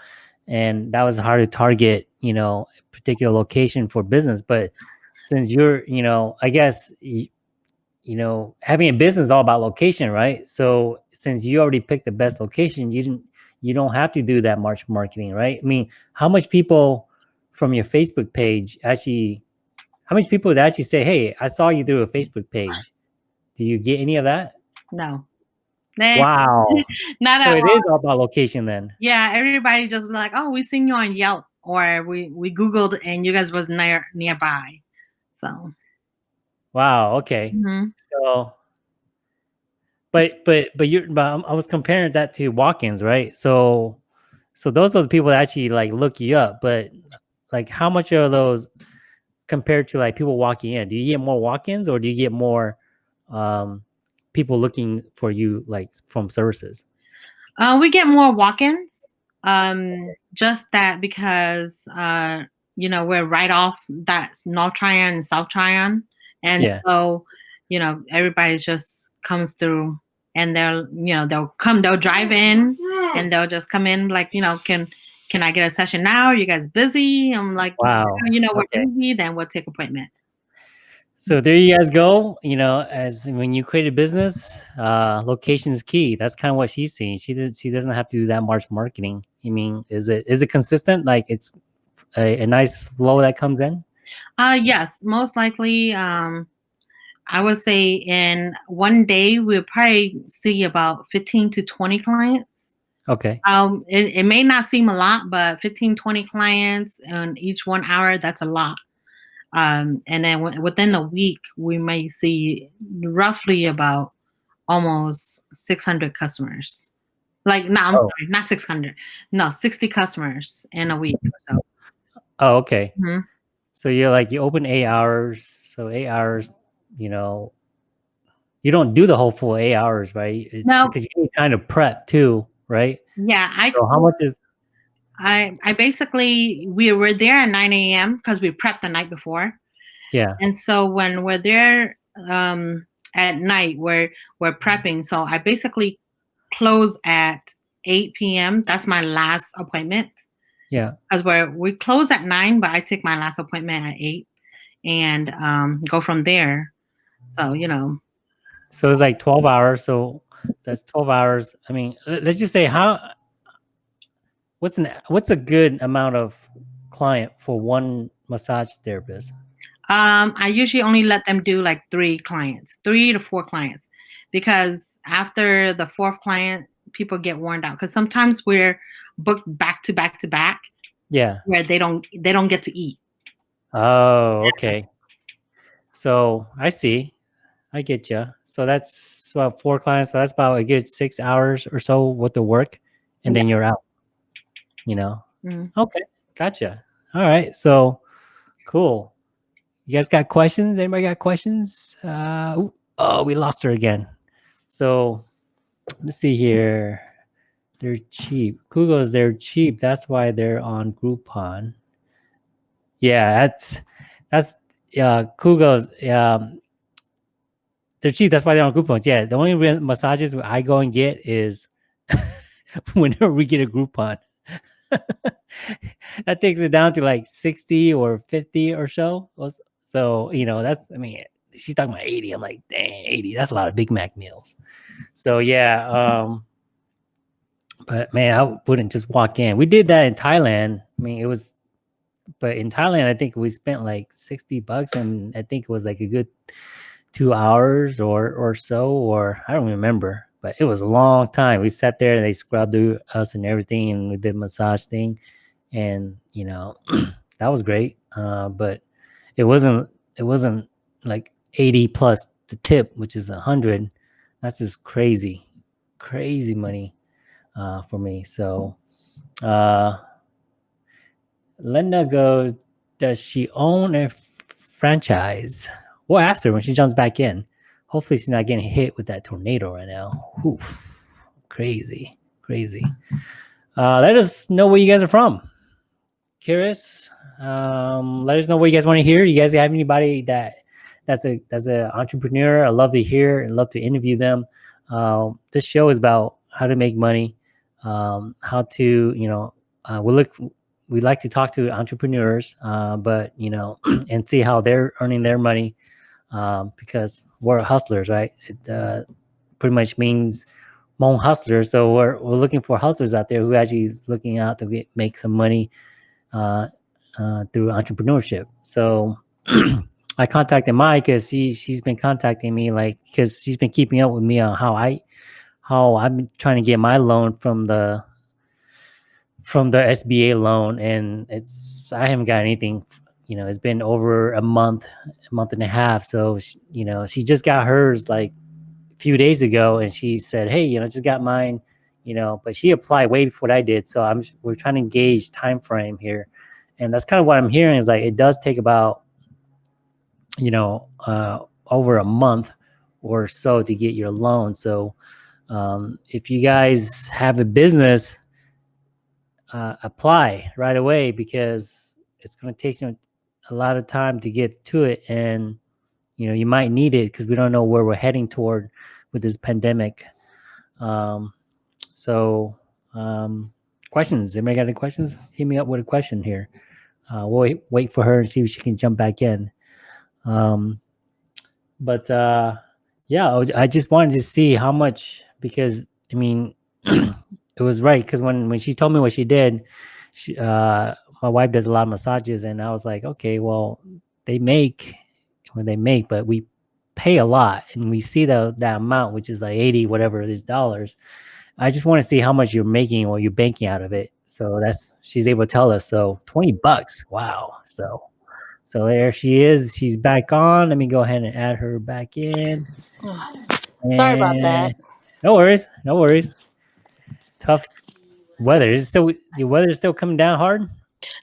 and that was hard to target, you know, a particular location for business, but since you're, you know, I guess you know, having a business is all about location, right? So since you already picked the best location, you didn't you don't have to do that much marketing, right? I mean, how much people from your Facebook page actually how much people would actually say, "Hey, I saw you through a Facebook page"? Do you get any of that? no, Nah, Wow. not So at it all. is all about location then. Yeah, everybody just be like, "Oh, we seen you on Yelp," or we we Googled and you guys was near nearby. So. Wow. Okay. mhm. So, but but but you're but I'm- I was comparing that to walk-ins, right? So so those are the people that actually like look you up, but like how much are those compared to like people walking in? Do you get more walk-ins or do you get more um people looking for you like from services? Uh, we get more walk-ins. Um, just that because uh, you know we're right off that North Tryon and South Tryon, and Yeah. so you know everybody just comes through, and they'll you know they'll come, they'll drive in, and they'll just come in like you know can can I get a session now? Are you guys busy? I'm like, Wow. you know we're Okay. busy, then we'll take appointments. So there you guys go. You know, as when you create a business, uh, location is key. That's kind of what she's saying. She does, she doesn't have to do that much marketing. I mean, is it is it consistent? Like it's a, a nice flow that comes in. Uh, yes, most likely. Um, I would say in one day we'll probably see about 15 to 20 clients. Okay. Um, it, it may not seem a lot, but 15, 20 clients in each one hour, that's a lot. Um, and then w- within a week, we may see roughly about almost 600 customers. Like, no, I'm Oh. sorry, not 600. No, 60 customers in a week so. Oh, okay. Mhm. So you're like you open eight hours. So eight hours, you know, you don't do the whole full eight hours, right? It's No. because you need time to prep too, right? Yeah, I So how much is I I basically we were there at 9 a.m. because we prepped the night before. yeah, And so when we're there um, at night, we're we're prepping. So I basically close at 8 p.m. That's my last appointment yeah. because we're we close at nine, but I take my last appointment at eight and um, go from there. So you know, So it's like 12 hours. So that's 12 hours. I mean, let's just say how what's an what's a good amount of client for one massage therapist? um, I usually only let them do like three clients, three to four clients, because after the fourth client, people get worn out. Because sometimes we're booked back to back to back, Yeah. where they don't they don't get to eat. Oh, okay. So I see. I get you. So that's about four clients. So that's about a good six hours or so worth of work, and then you're out. You know. Mm. Okay, gotcha. All right. So cool. You guys got questions? Anybody got questions? Uh, ooh, oh, we lost her again. So let's see here. They're cheap. Kugo's they're cheap. That's why they're on Groupon. Yeah, that's that's yeah. Kugo's um, they're cheap. That's why they're on Groupons. Yeah, the only massages I go and get is whenever we get a Groupon. that takes it down to like sixty or fifty or so. So you know that's I mean she's talking about eighty. I'm like dang eighty. That's a lot of Big Mac meals. So yeah. um but man, I wouldn't just walk in. We did that in Thailand. I mean, it was, but in Thailand, I think we spent like sixty bucks, and I think it was like a good two hours or or so, or I don't remember. But it was a long time. We sat there and they scrubbed us and everything, and we did massage thing, and you know, that was great. Uh, but it wasn't it wasn't like eighty plus the tip, which is a hundred. That's just crazy, crazy money uh, for me. So, uh, Linda goes, Does she own a franchise? We'll ask her when she jumps back in. Hopefully, she's not getting hit with that tornado right now. Oof, crazy, crazy. Uh, let us know where you guys are from. Curious. Um, let us know what you guys want to hear. You guys have anybody that that's a that's an entrepreneur? I love to hear and love to interview them. Um, this show is about how to make money um, how to you know uh, we look we like to talk to entrepreneurs uh, but you know and see how they're earning their money um, because we're hustlers right? It uh, pretty much means Hmong hustlers. So we're, we're looking for hustlers out there who actually is looking out to get, make some money uh, uh, through entrepreneurship. So I contacted Mike because she she's been contacting me like because she's been keeping up with me on how I how I've been trying to get my loan from the from the SBA loan, and it's I haven't got anything. You know, it's been over a month, a month and a half. So she, you know, she just got hers like a few days ago, and she said, "Hey, you know, just got mine." You know, but she applied way before I did. So I'm we're trying to gauge time frame here, and that's kind of what I'm hearing is like it does take about you know uh, over a month or so to get your loan. So um, if you guys have a business, uh, apply right away because it's going to take you a lot of time to get to it, and you know you might need it because we don't know where we're heading toward with this pandemic. Um, so, um, questions? Anybody got any questions? Hit me up with a question here. Uh, we'll wait, wait for her and see if she can jump back in. Um, but uh, yeah, I, I just wanted to see how much because I mean, it was right because when when she told me what she did, she uh, my wife does a lot of massages, and I was like, okay, well, they make when they make, but we pay a lot, and we see the that amount, which is like eighty whatever it is dollars. I just want to see how much you're making or you're banking out of it. So that's she's able to tell us. So twenty bucks, wow. So so there she is. She's back on. Let me go ahead and add her back in. Sorry about that. No worries. No worries. Tough weather. Is it still the weather is still coming down hard?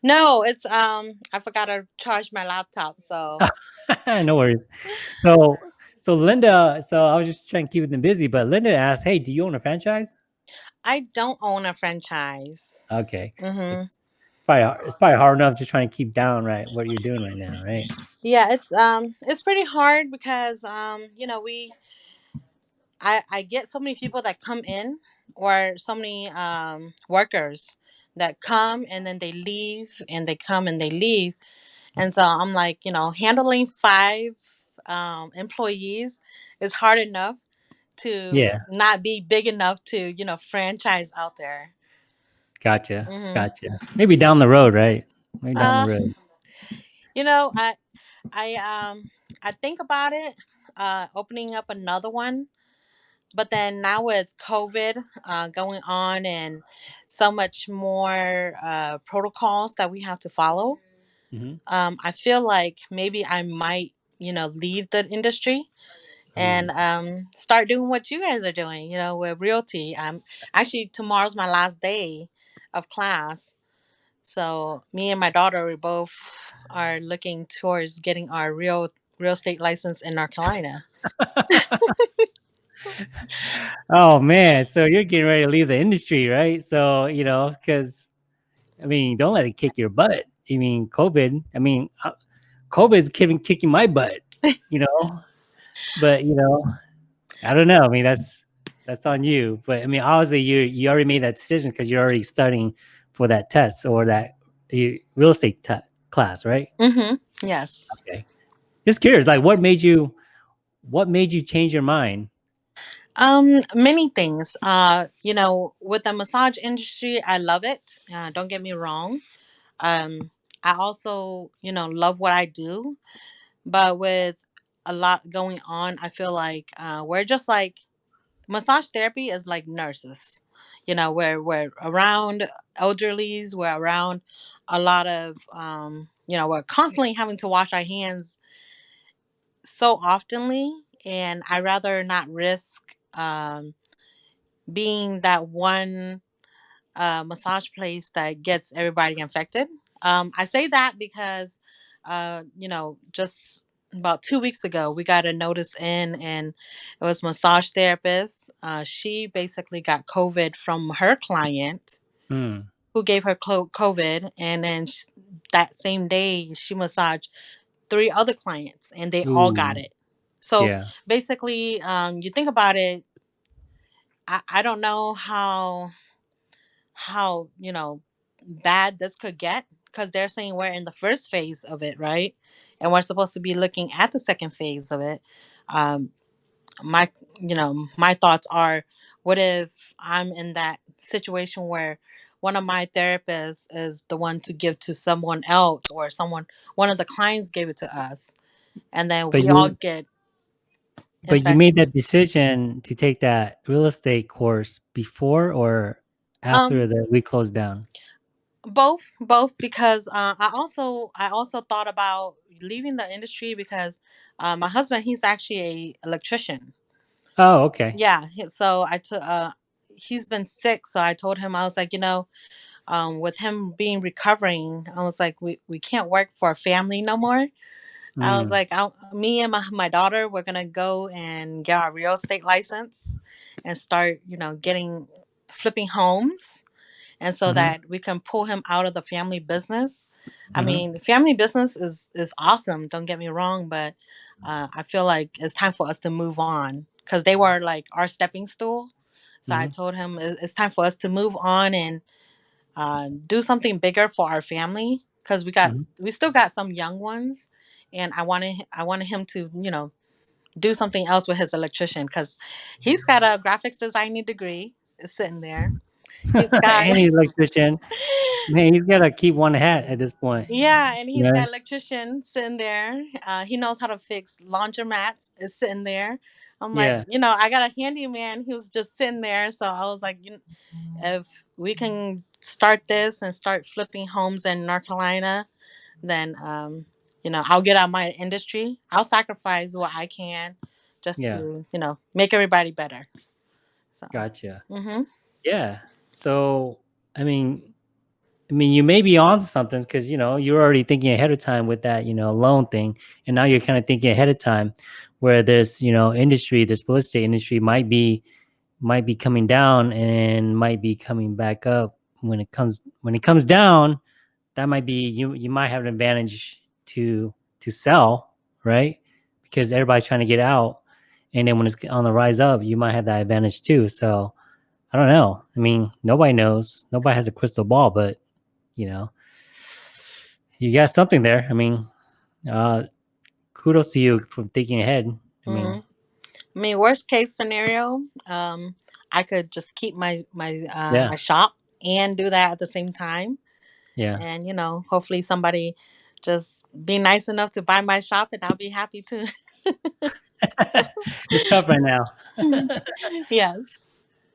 No, it's um I forgot to charge my laptop, so no worries. So so Linda, so I was just trying to keep them busy, but Linda asked, "Hey, do you own a franchise?" I don't own a franchise. Okay, Mm -hmm. it's probably it's probably hard enough just trying to keep down right what you're doing right now, right? Yeah, it's um it's pretty hard because um you know we I I get so many people that come in or so many um workers that come and then they leave and they come and they leave and so I'm like you know handling five um employees is hard enough to Yeah, not be big enough to you know franchise out there. gotcha, hmm gotcha. Maybe down the road, right? Maybe down Uh, the road. you know I I um I think about it uh opening up another one but then now with COVID uh, going on and so much more uh, protocols that we have to follow, hmm um, I feel like maybe I might, you know, leave the industry and Mm. um, start doing what you guys are doing, you know, with realty. Um, actually, tomorrow's my last day of class. So me and my daughter, we both are looking towards getting our real real estate license in North Carolina. oh man, so you're getting ready to leave the industry, right? So you know, because I mean, don't let it kick your butt. I mean, COVID. I mean, uh, COVID's kicking kicking my butt. You know, but you know, I don't know. I mean, that's that's on you. But I mean, obviously, you you already made that decision because you're already studying for that test or that you, real estate class, right? Mm-hmm. Yes. Okay. Just curious, like, what made you what made you change your mind? Um, many things. Uh, you know, with the massage industry, I love it. Uh, don't get me wrong. Um, I also, you know, love what I do, but with a lot going on, I feel like uh, we're just like massage therapy is like nurses. You know, we're we're around elderlies, we're around a lot of um, you know, we're constantly having to wash our hands so oftenly, and I rather not risk um being that one uh, massage place that gets everybody infected. Um, I say that because, uh, you know, just about two weeks ago, we got a notice in, and it was massage therapist. Uh, she basically got COVID from her client Hmm. who gave her clo- COVID, and then sh- that same day she massaged three other clients, and they all got Ooh. it. So Yeah. basically, um, you think about it. I, I don't know how how you know bad this could get because they're saying we're in the first phase of it right and we're supposed to be looking at the second phase of it um my you know my thoughts are what if i'm in that situation where one of my therapists is the one to give to someone else or someone one of the clients gave it to us and then But we all you get but you made that decision to take that real estate course before or um after the we closed down? both both because uh, i also i also thought about leaving the industry because uh, my husband he's actually a electrician Oh, okay. yeah he- so i took uh he's been sick so i told him i was like you know um with him being recovering i was like we, we can't work for a family no more i was Mm. like I, me and my, my daughter we're gonna go and get our real estate license and start you know getting flipping homes and so hmm that we can pull him out of the family business. I hmm mean, family business is is awesome. Don't get me wrong, but uh, I feel like it's time for us to move on because they were like our stepping stool. So I hmm told him "It- it's time for us to move on and uh, do something bigger for our family because we got hmm we still got some young ones, and I wanted I wanted him to you know do something else with his electrician because he's got a graphics designing degree sitting there. He's got and he's an electrician. Man, he's gotta keep one hat at this point. Yeah, and he's Yeah. got electrician sitting there. Uh, he knows how to fix laundromats. Is sitting there. I'm like, Yeah. you know, I got a handyman who's just sitting there. So I was like, you if we can start this and start flipping homes in North Carolina, then um, you know, I'll get out my industry. I'll sacrifice what I can just Yeah. to, you know, make everybody better. So, Gotcha. hmm Yeah. So I mean, I mean, you may be on to something because you know you're already thinking ahead of time with that, you know, loan thing, and now you're kind of thinking ahead of time where this you know industry, this real estate industry might be might be coming down and might be coming back up when it comes when it comes down that might be you you might have an advantage to to sell right? Because everybody's trying to get out. And then when it's on the rise up you might have that advantage too. So i don't know. I mean nobody knows. Nobody has a crystal ball but you know you got something there. I mean uh kudos to you for thinking ahead. I mean Mhm. I mean, worst case scenario, um, I could just keep my my uh, yeah. my shop and do that at the same time, yeah. And you know, hopefully somebody just be nice enough to buy my shop, and I'll be happy too. it's tough right now yes.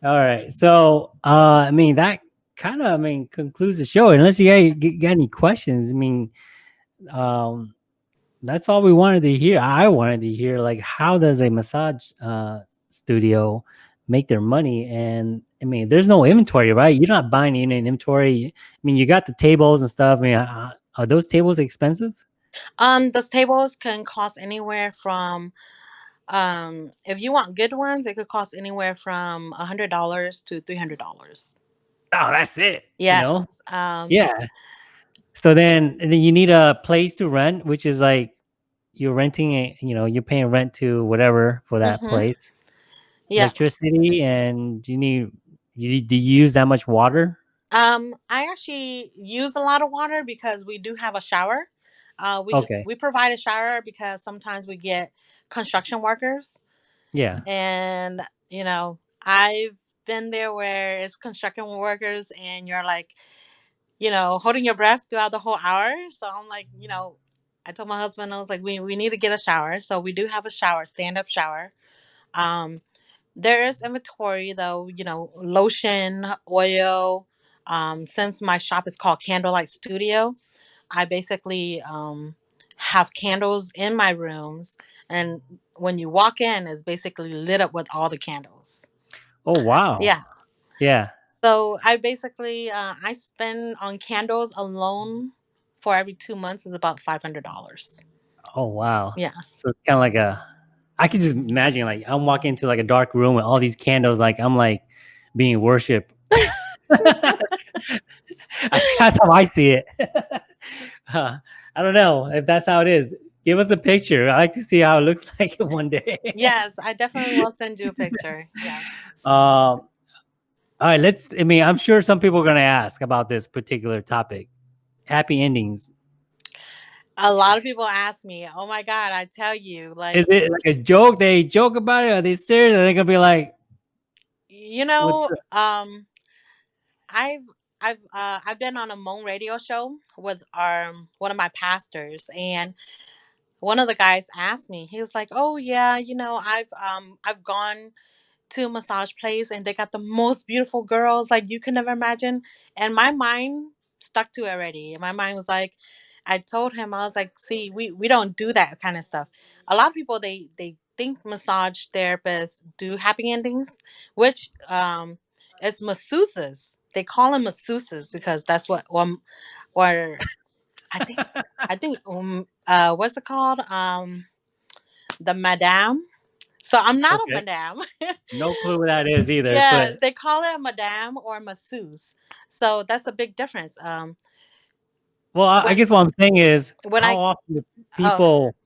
All right. So, uh, I mean, that kind of, I mean, concludes the show. Unless you got, got any questions, I mean, um, that's all we wanted to hear. I wanted to hear, like, how does a massage uh, studio make their money? And I mean, there's no inventory, right? You're not buying any inventory. I mean, you got the tables and stuff. I mean, uh, are those tables expensive? Um, those tables can cost anywhere from um, if you want good ones, it could cost anywhere from a hundred dollars to three hundred dollars. Oh, that's it. You know? Yes. Um, Yeah. So then, and then you need a place to rent, which is like you're renting a, you know, you're paying rent to whatever for that Mhm. place, yeah. electricity, and you need you do you use that much water? Um, I actually use a lot of water because we do have a shower. Uh, we Okay. we provide a shower because sometimes we get construction workers, Yeah. and you know, I've been there where it's construction workers, and you're like, you know, holding your breath throughout the whole hour. So I'm like, you know, I told my husband, I was like, we we need to get a shower. So we do have a shower, stand up shower. Um, there is inventory though, you know, lotion, oil. Um, since my shop is called Candlelight Studio, I basically um, have candles in my rooms, and when you walk in, it's basically lit up with all the candles. Oh wow. Yeah. Yeah. So I basically uh, I spend on candles alone for every two months is about five hundred dollars. Oh wow. Yes. So it's kind of like a. I could just imagine like I'm walking into like a dark room with all these candles, like I'm like being worshipped. that's, how I see it. Uh, I don't know if that's how it is. Give us a picture. I like to see how it looks like one day. Yes, I definitely will send you a picture. Yes. Um, all right, let's. I mean, I'm sure some people are going to ask about this particular topic. Happy endings. A lot of people ask me, "Oh my god!" I tell you, like Is it like a joke? They joke about it? Are they serious? Are they going to be like, you know, um, I've I've uh, I've been on a Hmong radio show with our one of my pastors, and one of the guys asked me. He was like, "Oh yeah, you know, I've um I've gone to a massage place and they got the most beautiful girls like you can never imagine." And my mind stuck to it already. My mind was like, I told him I was like, "See, we we don't do that kind of stuff. A lot of people they they think massage therapists do happy endings, which um it's masseuses. They call them masseuses because that's what um or I think I think um uh what's it called um the madame. So I'm not Okay. a madame. no clue what that is either? yes, But they call it a madame or masseuse. So that's a big difference. Um well, I, I when guess what I'm saying is when how I often do oh people.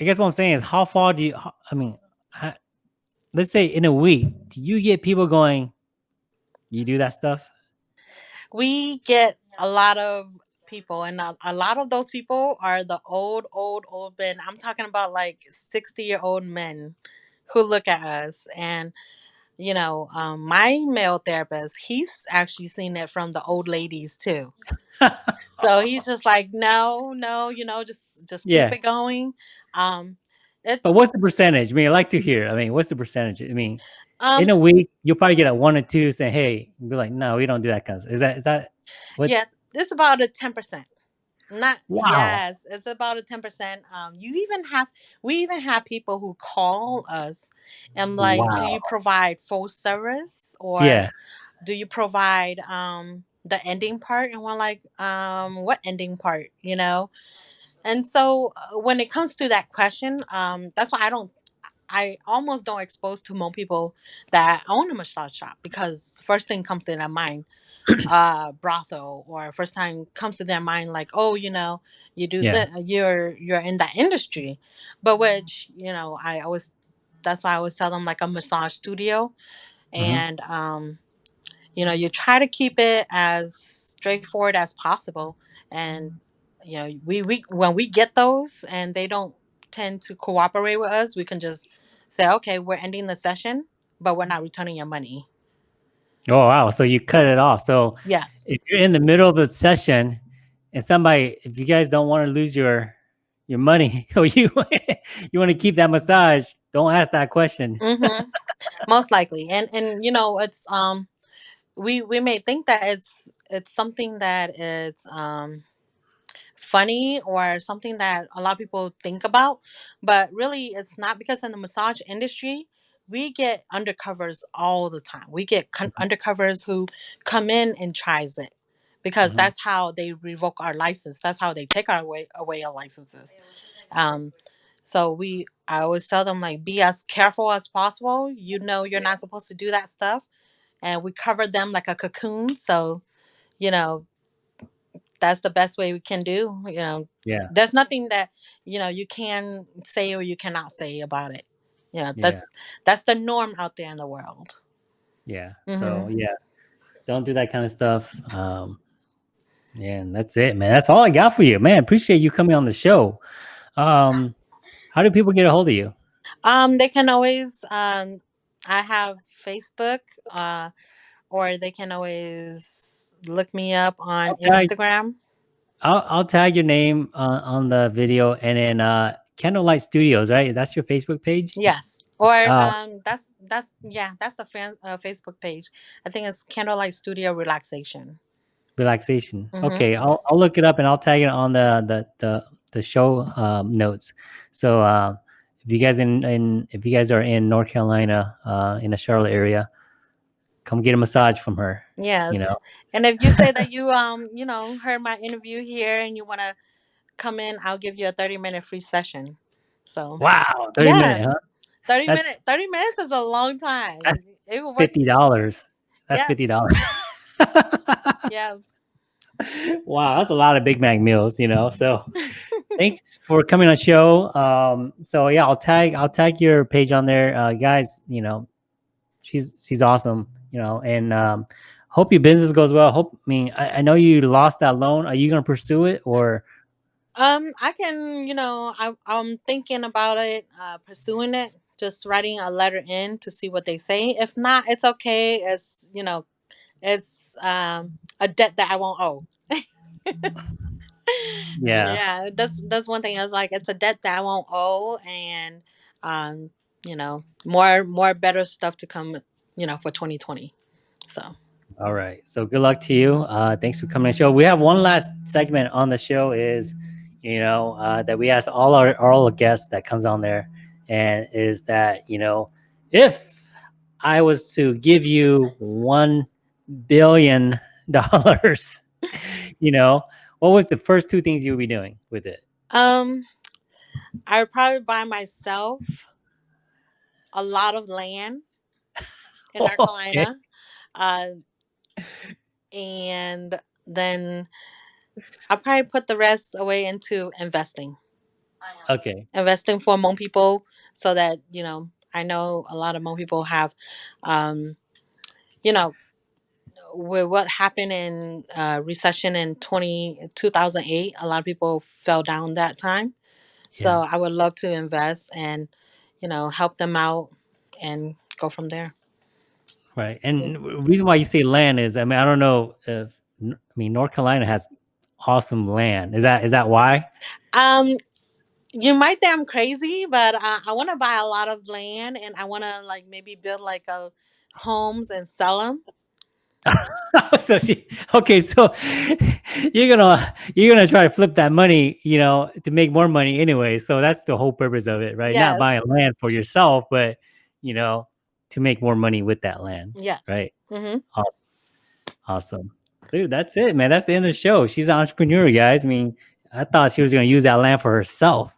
I guess what I'm saying is how far do you? I mean, let's say in a week, do you get people going? You do that stuff? We get a lot of people and a, a lot of those people are the old old old men i'm talking about like 60 year old men who look at us and you know um, my male therapist he's actually seen it from the old ladies too so he's just like no no you know just just keep yeah. it going um it's But what's the percentage? I mean, I like to hear. I mean, what's the percentage? I mean, in um a week, you'll probably get a one or two saying, "Hey," be like, "No, we don't do that kind of." Stuff. Is that is that what? yeah it's about a 10% not Wow. yes it's about a 10% um you even have we even have people who call us and like do you provide full service or Yeah. do you provide um the ending part and we're like um what ending part you know and so uh, when it comes to that question um that's why i don't I almost don't expose to more people that own a massage shop because first thing comes to their mind, uh, brothel, or first time comes to their mind like, oh, you know, you do Yeah. that, you're you're in that industry, but which you know, I always that's why I always tell them like a massage studio, Mhm. and um, you know, you try to keep it as straightforward as possible, and you know, we we when we get those and they don't tend to cooperate with us, we can just say, okay, we're ending the session, but we're not returning your money. Oh wow! So you cut it off. So Yes. if you're in the middle of a session and somebody, if you guys don't want to lose your your money or you you want to keep that massage, don't ask that question. hmm Most likely, and and you know, it's um, we we may think that it's it's something that it's um funny or something that a lot of people think about, but really it's not because in the massage industry, we get undercovers all the time. We get con- Mhm. undercovers who come in and tries it because Mhm. that's how they revoke our license. That's how they take our away away our licenses. Um, so we I always tell them like be as careful as possible. You know you're not supposed to do that stuff, and we cover them like a cocoon. So you know that's the best way we can do. You know, Yeah, there's nothing that you know you can say or you cannot say about it. You know, yeah, that's that's the norm out there in the world. yeah. hmm So yeah, don't do that kind of stuff. Um, yeah, and that's it, man. That's all I got for you, man. Appreciate you coming on the show. Um, how do people get a hold of you? Um, they can always um, I have Facebook, uh, or they can always look me up on I'll tag Instagram. I'll I'll tag your name on, on the video and then uh Candlelight Studios, right? That's your Facebook page? Yes, or Uh um, that's that's yeah, that's the fan, uh, Facebook page. I think it's Candlelight Studio Relaxation. relaxation. hmm Okay, I'll I'll look it up and I'll tag it on the the the, the show um, notes. So uh, if you guys in, in if you guys are in North Carolina, uh, in the Charlotte area, come get a massage from her. Yes. You know. and if you say that you um you know heard my interview here and you want to come in, I'll give you a thirty minute free session. So Wow, thirty minutes? huh? thirty That's minute thirty minutes is a long time. that's fifty dollars. That's Yes, fifty dollars. yeah. wow, that's a lot of Big Mac meals, you know. So thanks for coming on the show. Um, so yeah, I'll tag I'll tag your page on there, uh, guys. You know, she's she's awesome. You know, and um, hope your business goes well. Hope I mean I, I know you lost that loan. Are you gonna pursue it or Um, I can you know I I'm thinking about it, uh, pursuing it. Just writing a letter in to see what they say. If not, it's okay. It's you know it's um a debt that I won't owe. yeah yeah, that's that's one thing. I was like, it's a debt that I won't owe, and um, you know, more more better stuff to come. You know, for 2020. So All right. So good luck to you. Uh, thanks for coming on the show. We have one last segment on the show is, you know, uh, that we ask all our all guests that comes on there, and is that you know, if I was to give you one billion dollars, you know, what was the first two things you would be doing with it? um, I would probably buy myself a lot of land in North okay. Carolina, uh, and then I'll probably put the rest away into investing. Okay. investing for Hmong people so that you know I know a lot of Hmong people have um you know with what happened in uh, recession in 20, 2008 a lot of people fell down that time so Yeah. I would love to invest and you know help them out and go from there Right. And the reason why you say land is, I mean, I don't know if, I mean, North Carolina has awesome land. Is that is that why? um you might think I'm crazy but uh, I want to buy a lot of land and I want to like maybe build like a homes and sell them so she, okay, so you're gonna you're gonna try to flip that money, you know, to make more money anyway. So that's the whole purpose of it, right? Not buying land for yourself, but you know, to make more money with that land, yes right? mm-hmm. Awesome, awesome, dude. That's it, man. That's the end of the show. She's an entrepreneur, guys. I mean, I thought she was gonna use that land for herself,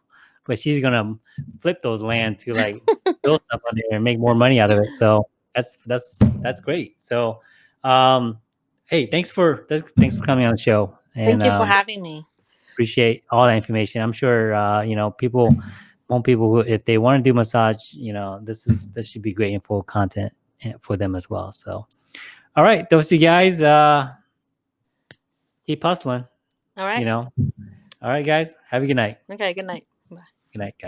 but she's gonna flip those land to like build stuff on there and make more money out of it. So that's that's that's great. So, um, hey, thanks for thanks, thanks for coming on the show. And, Thank you for um, having me. appreciate all that information. I'm sure uh, you know people want people who if they want to do massage, you know, this is this should be great info content eh, for them as well. So, all right, those you guys, uh, keep hustling. All right. You know, all right, guys, have a good night. Okay. Good night. Good night, guys.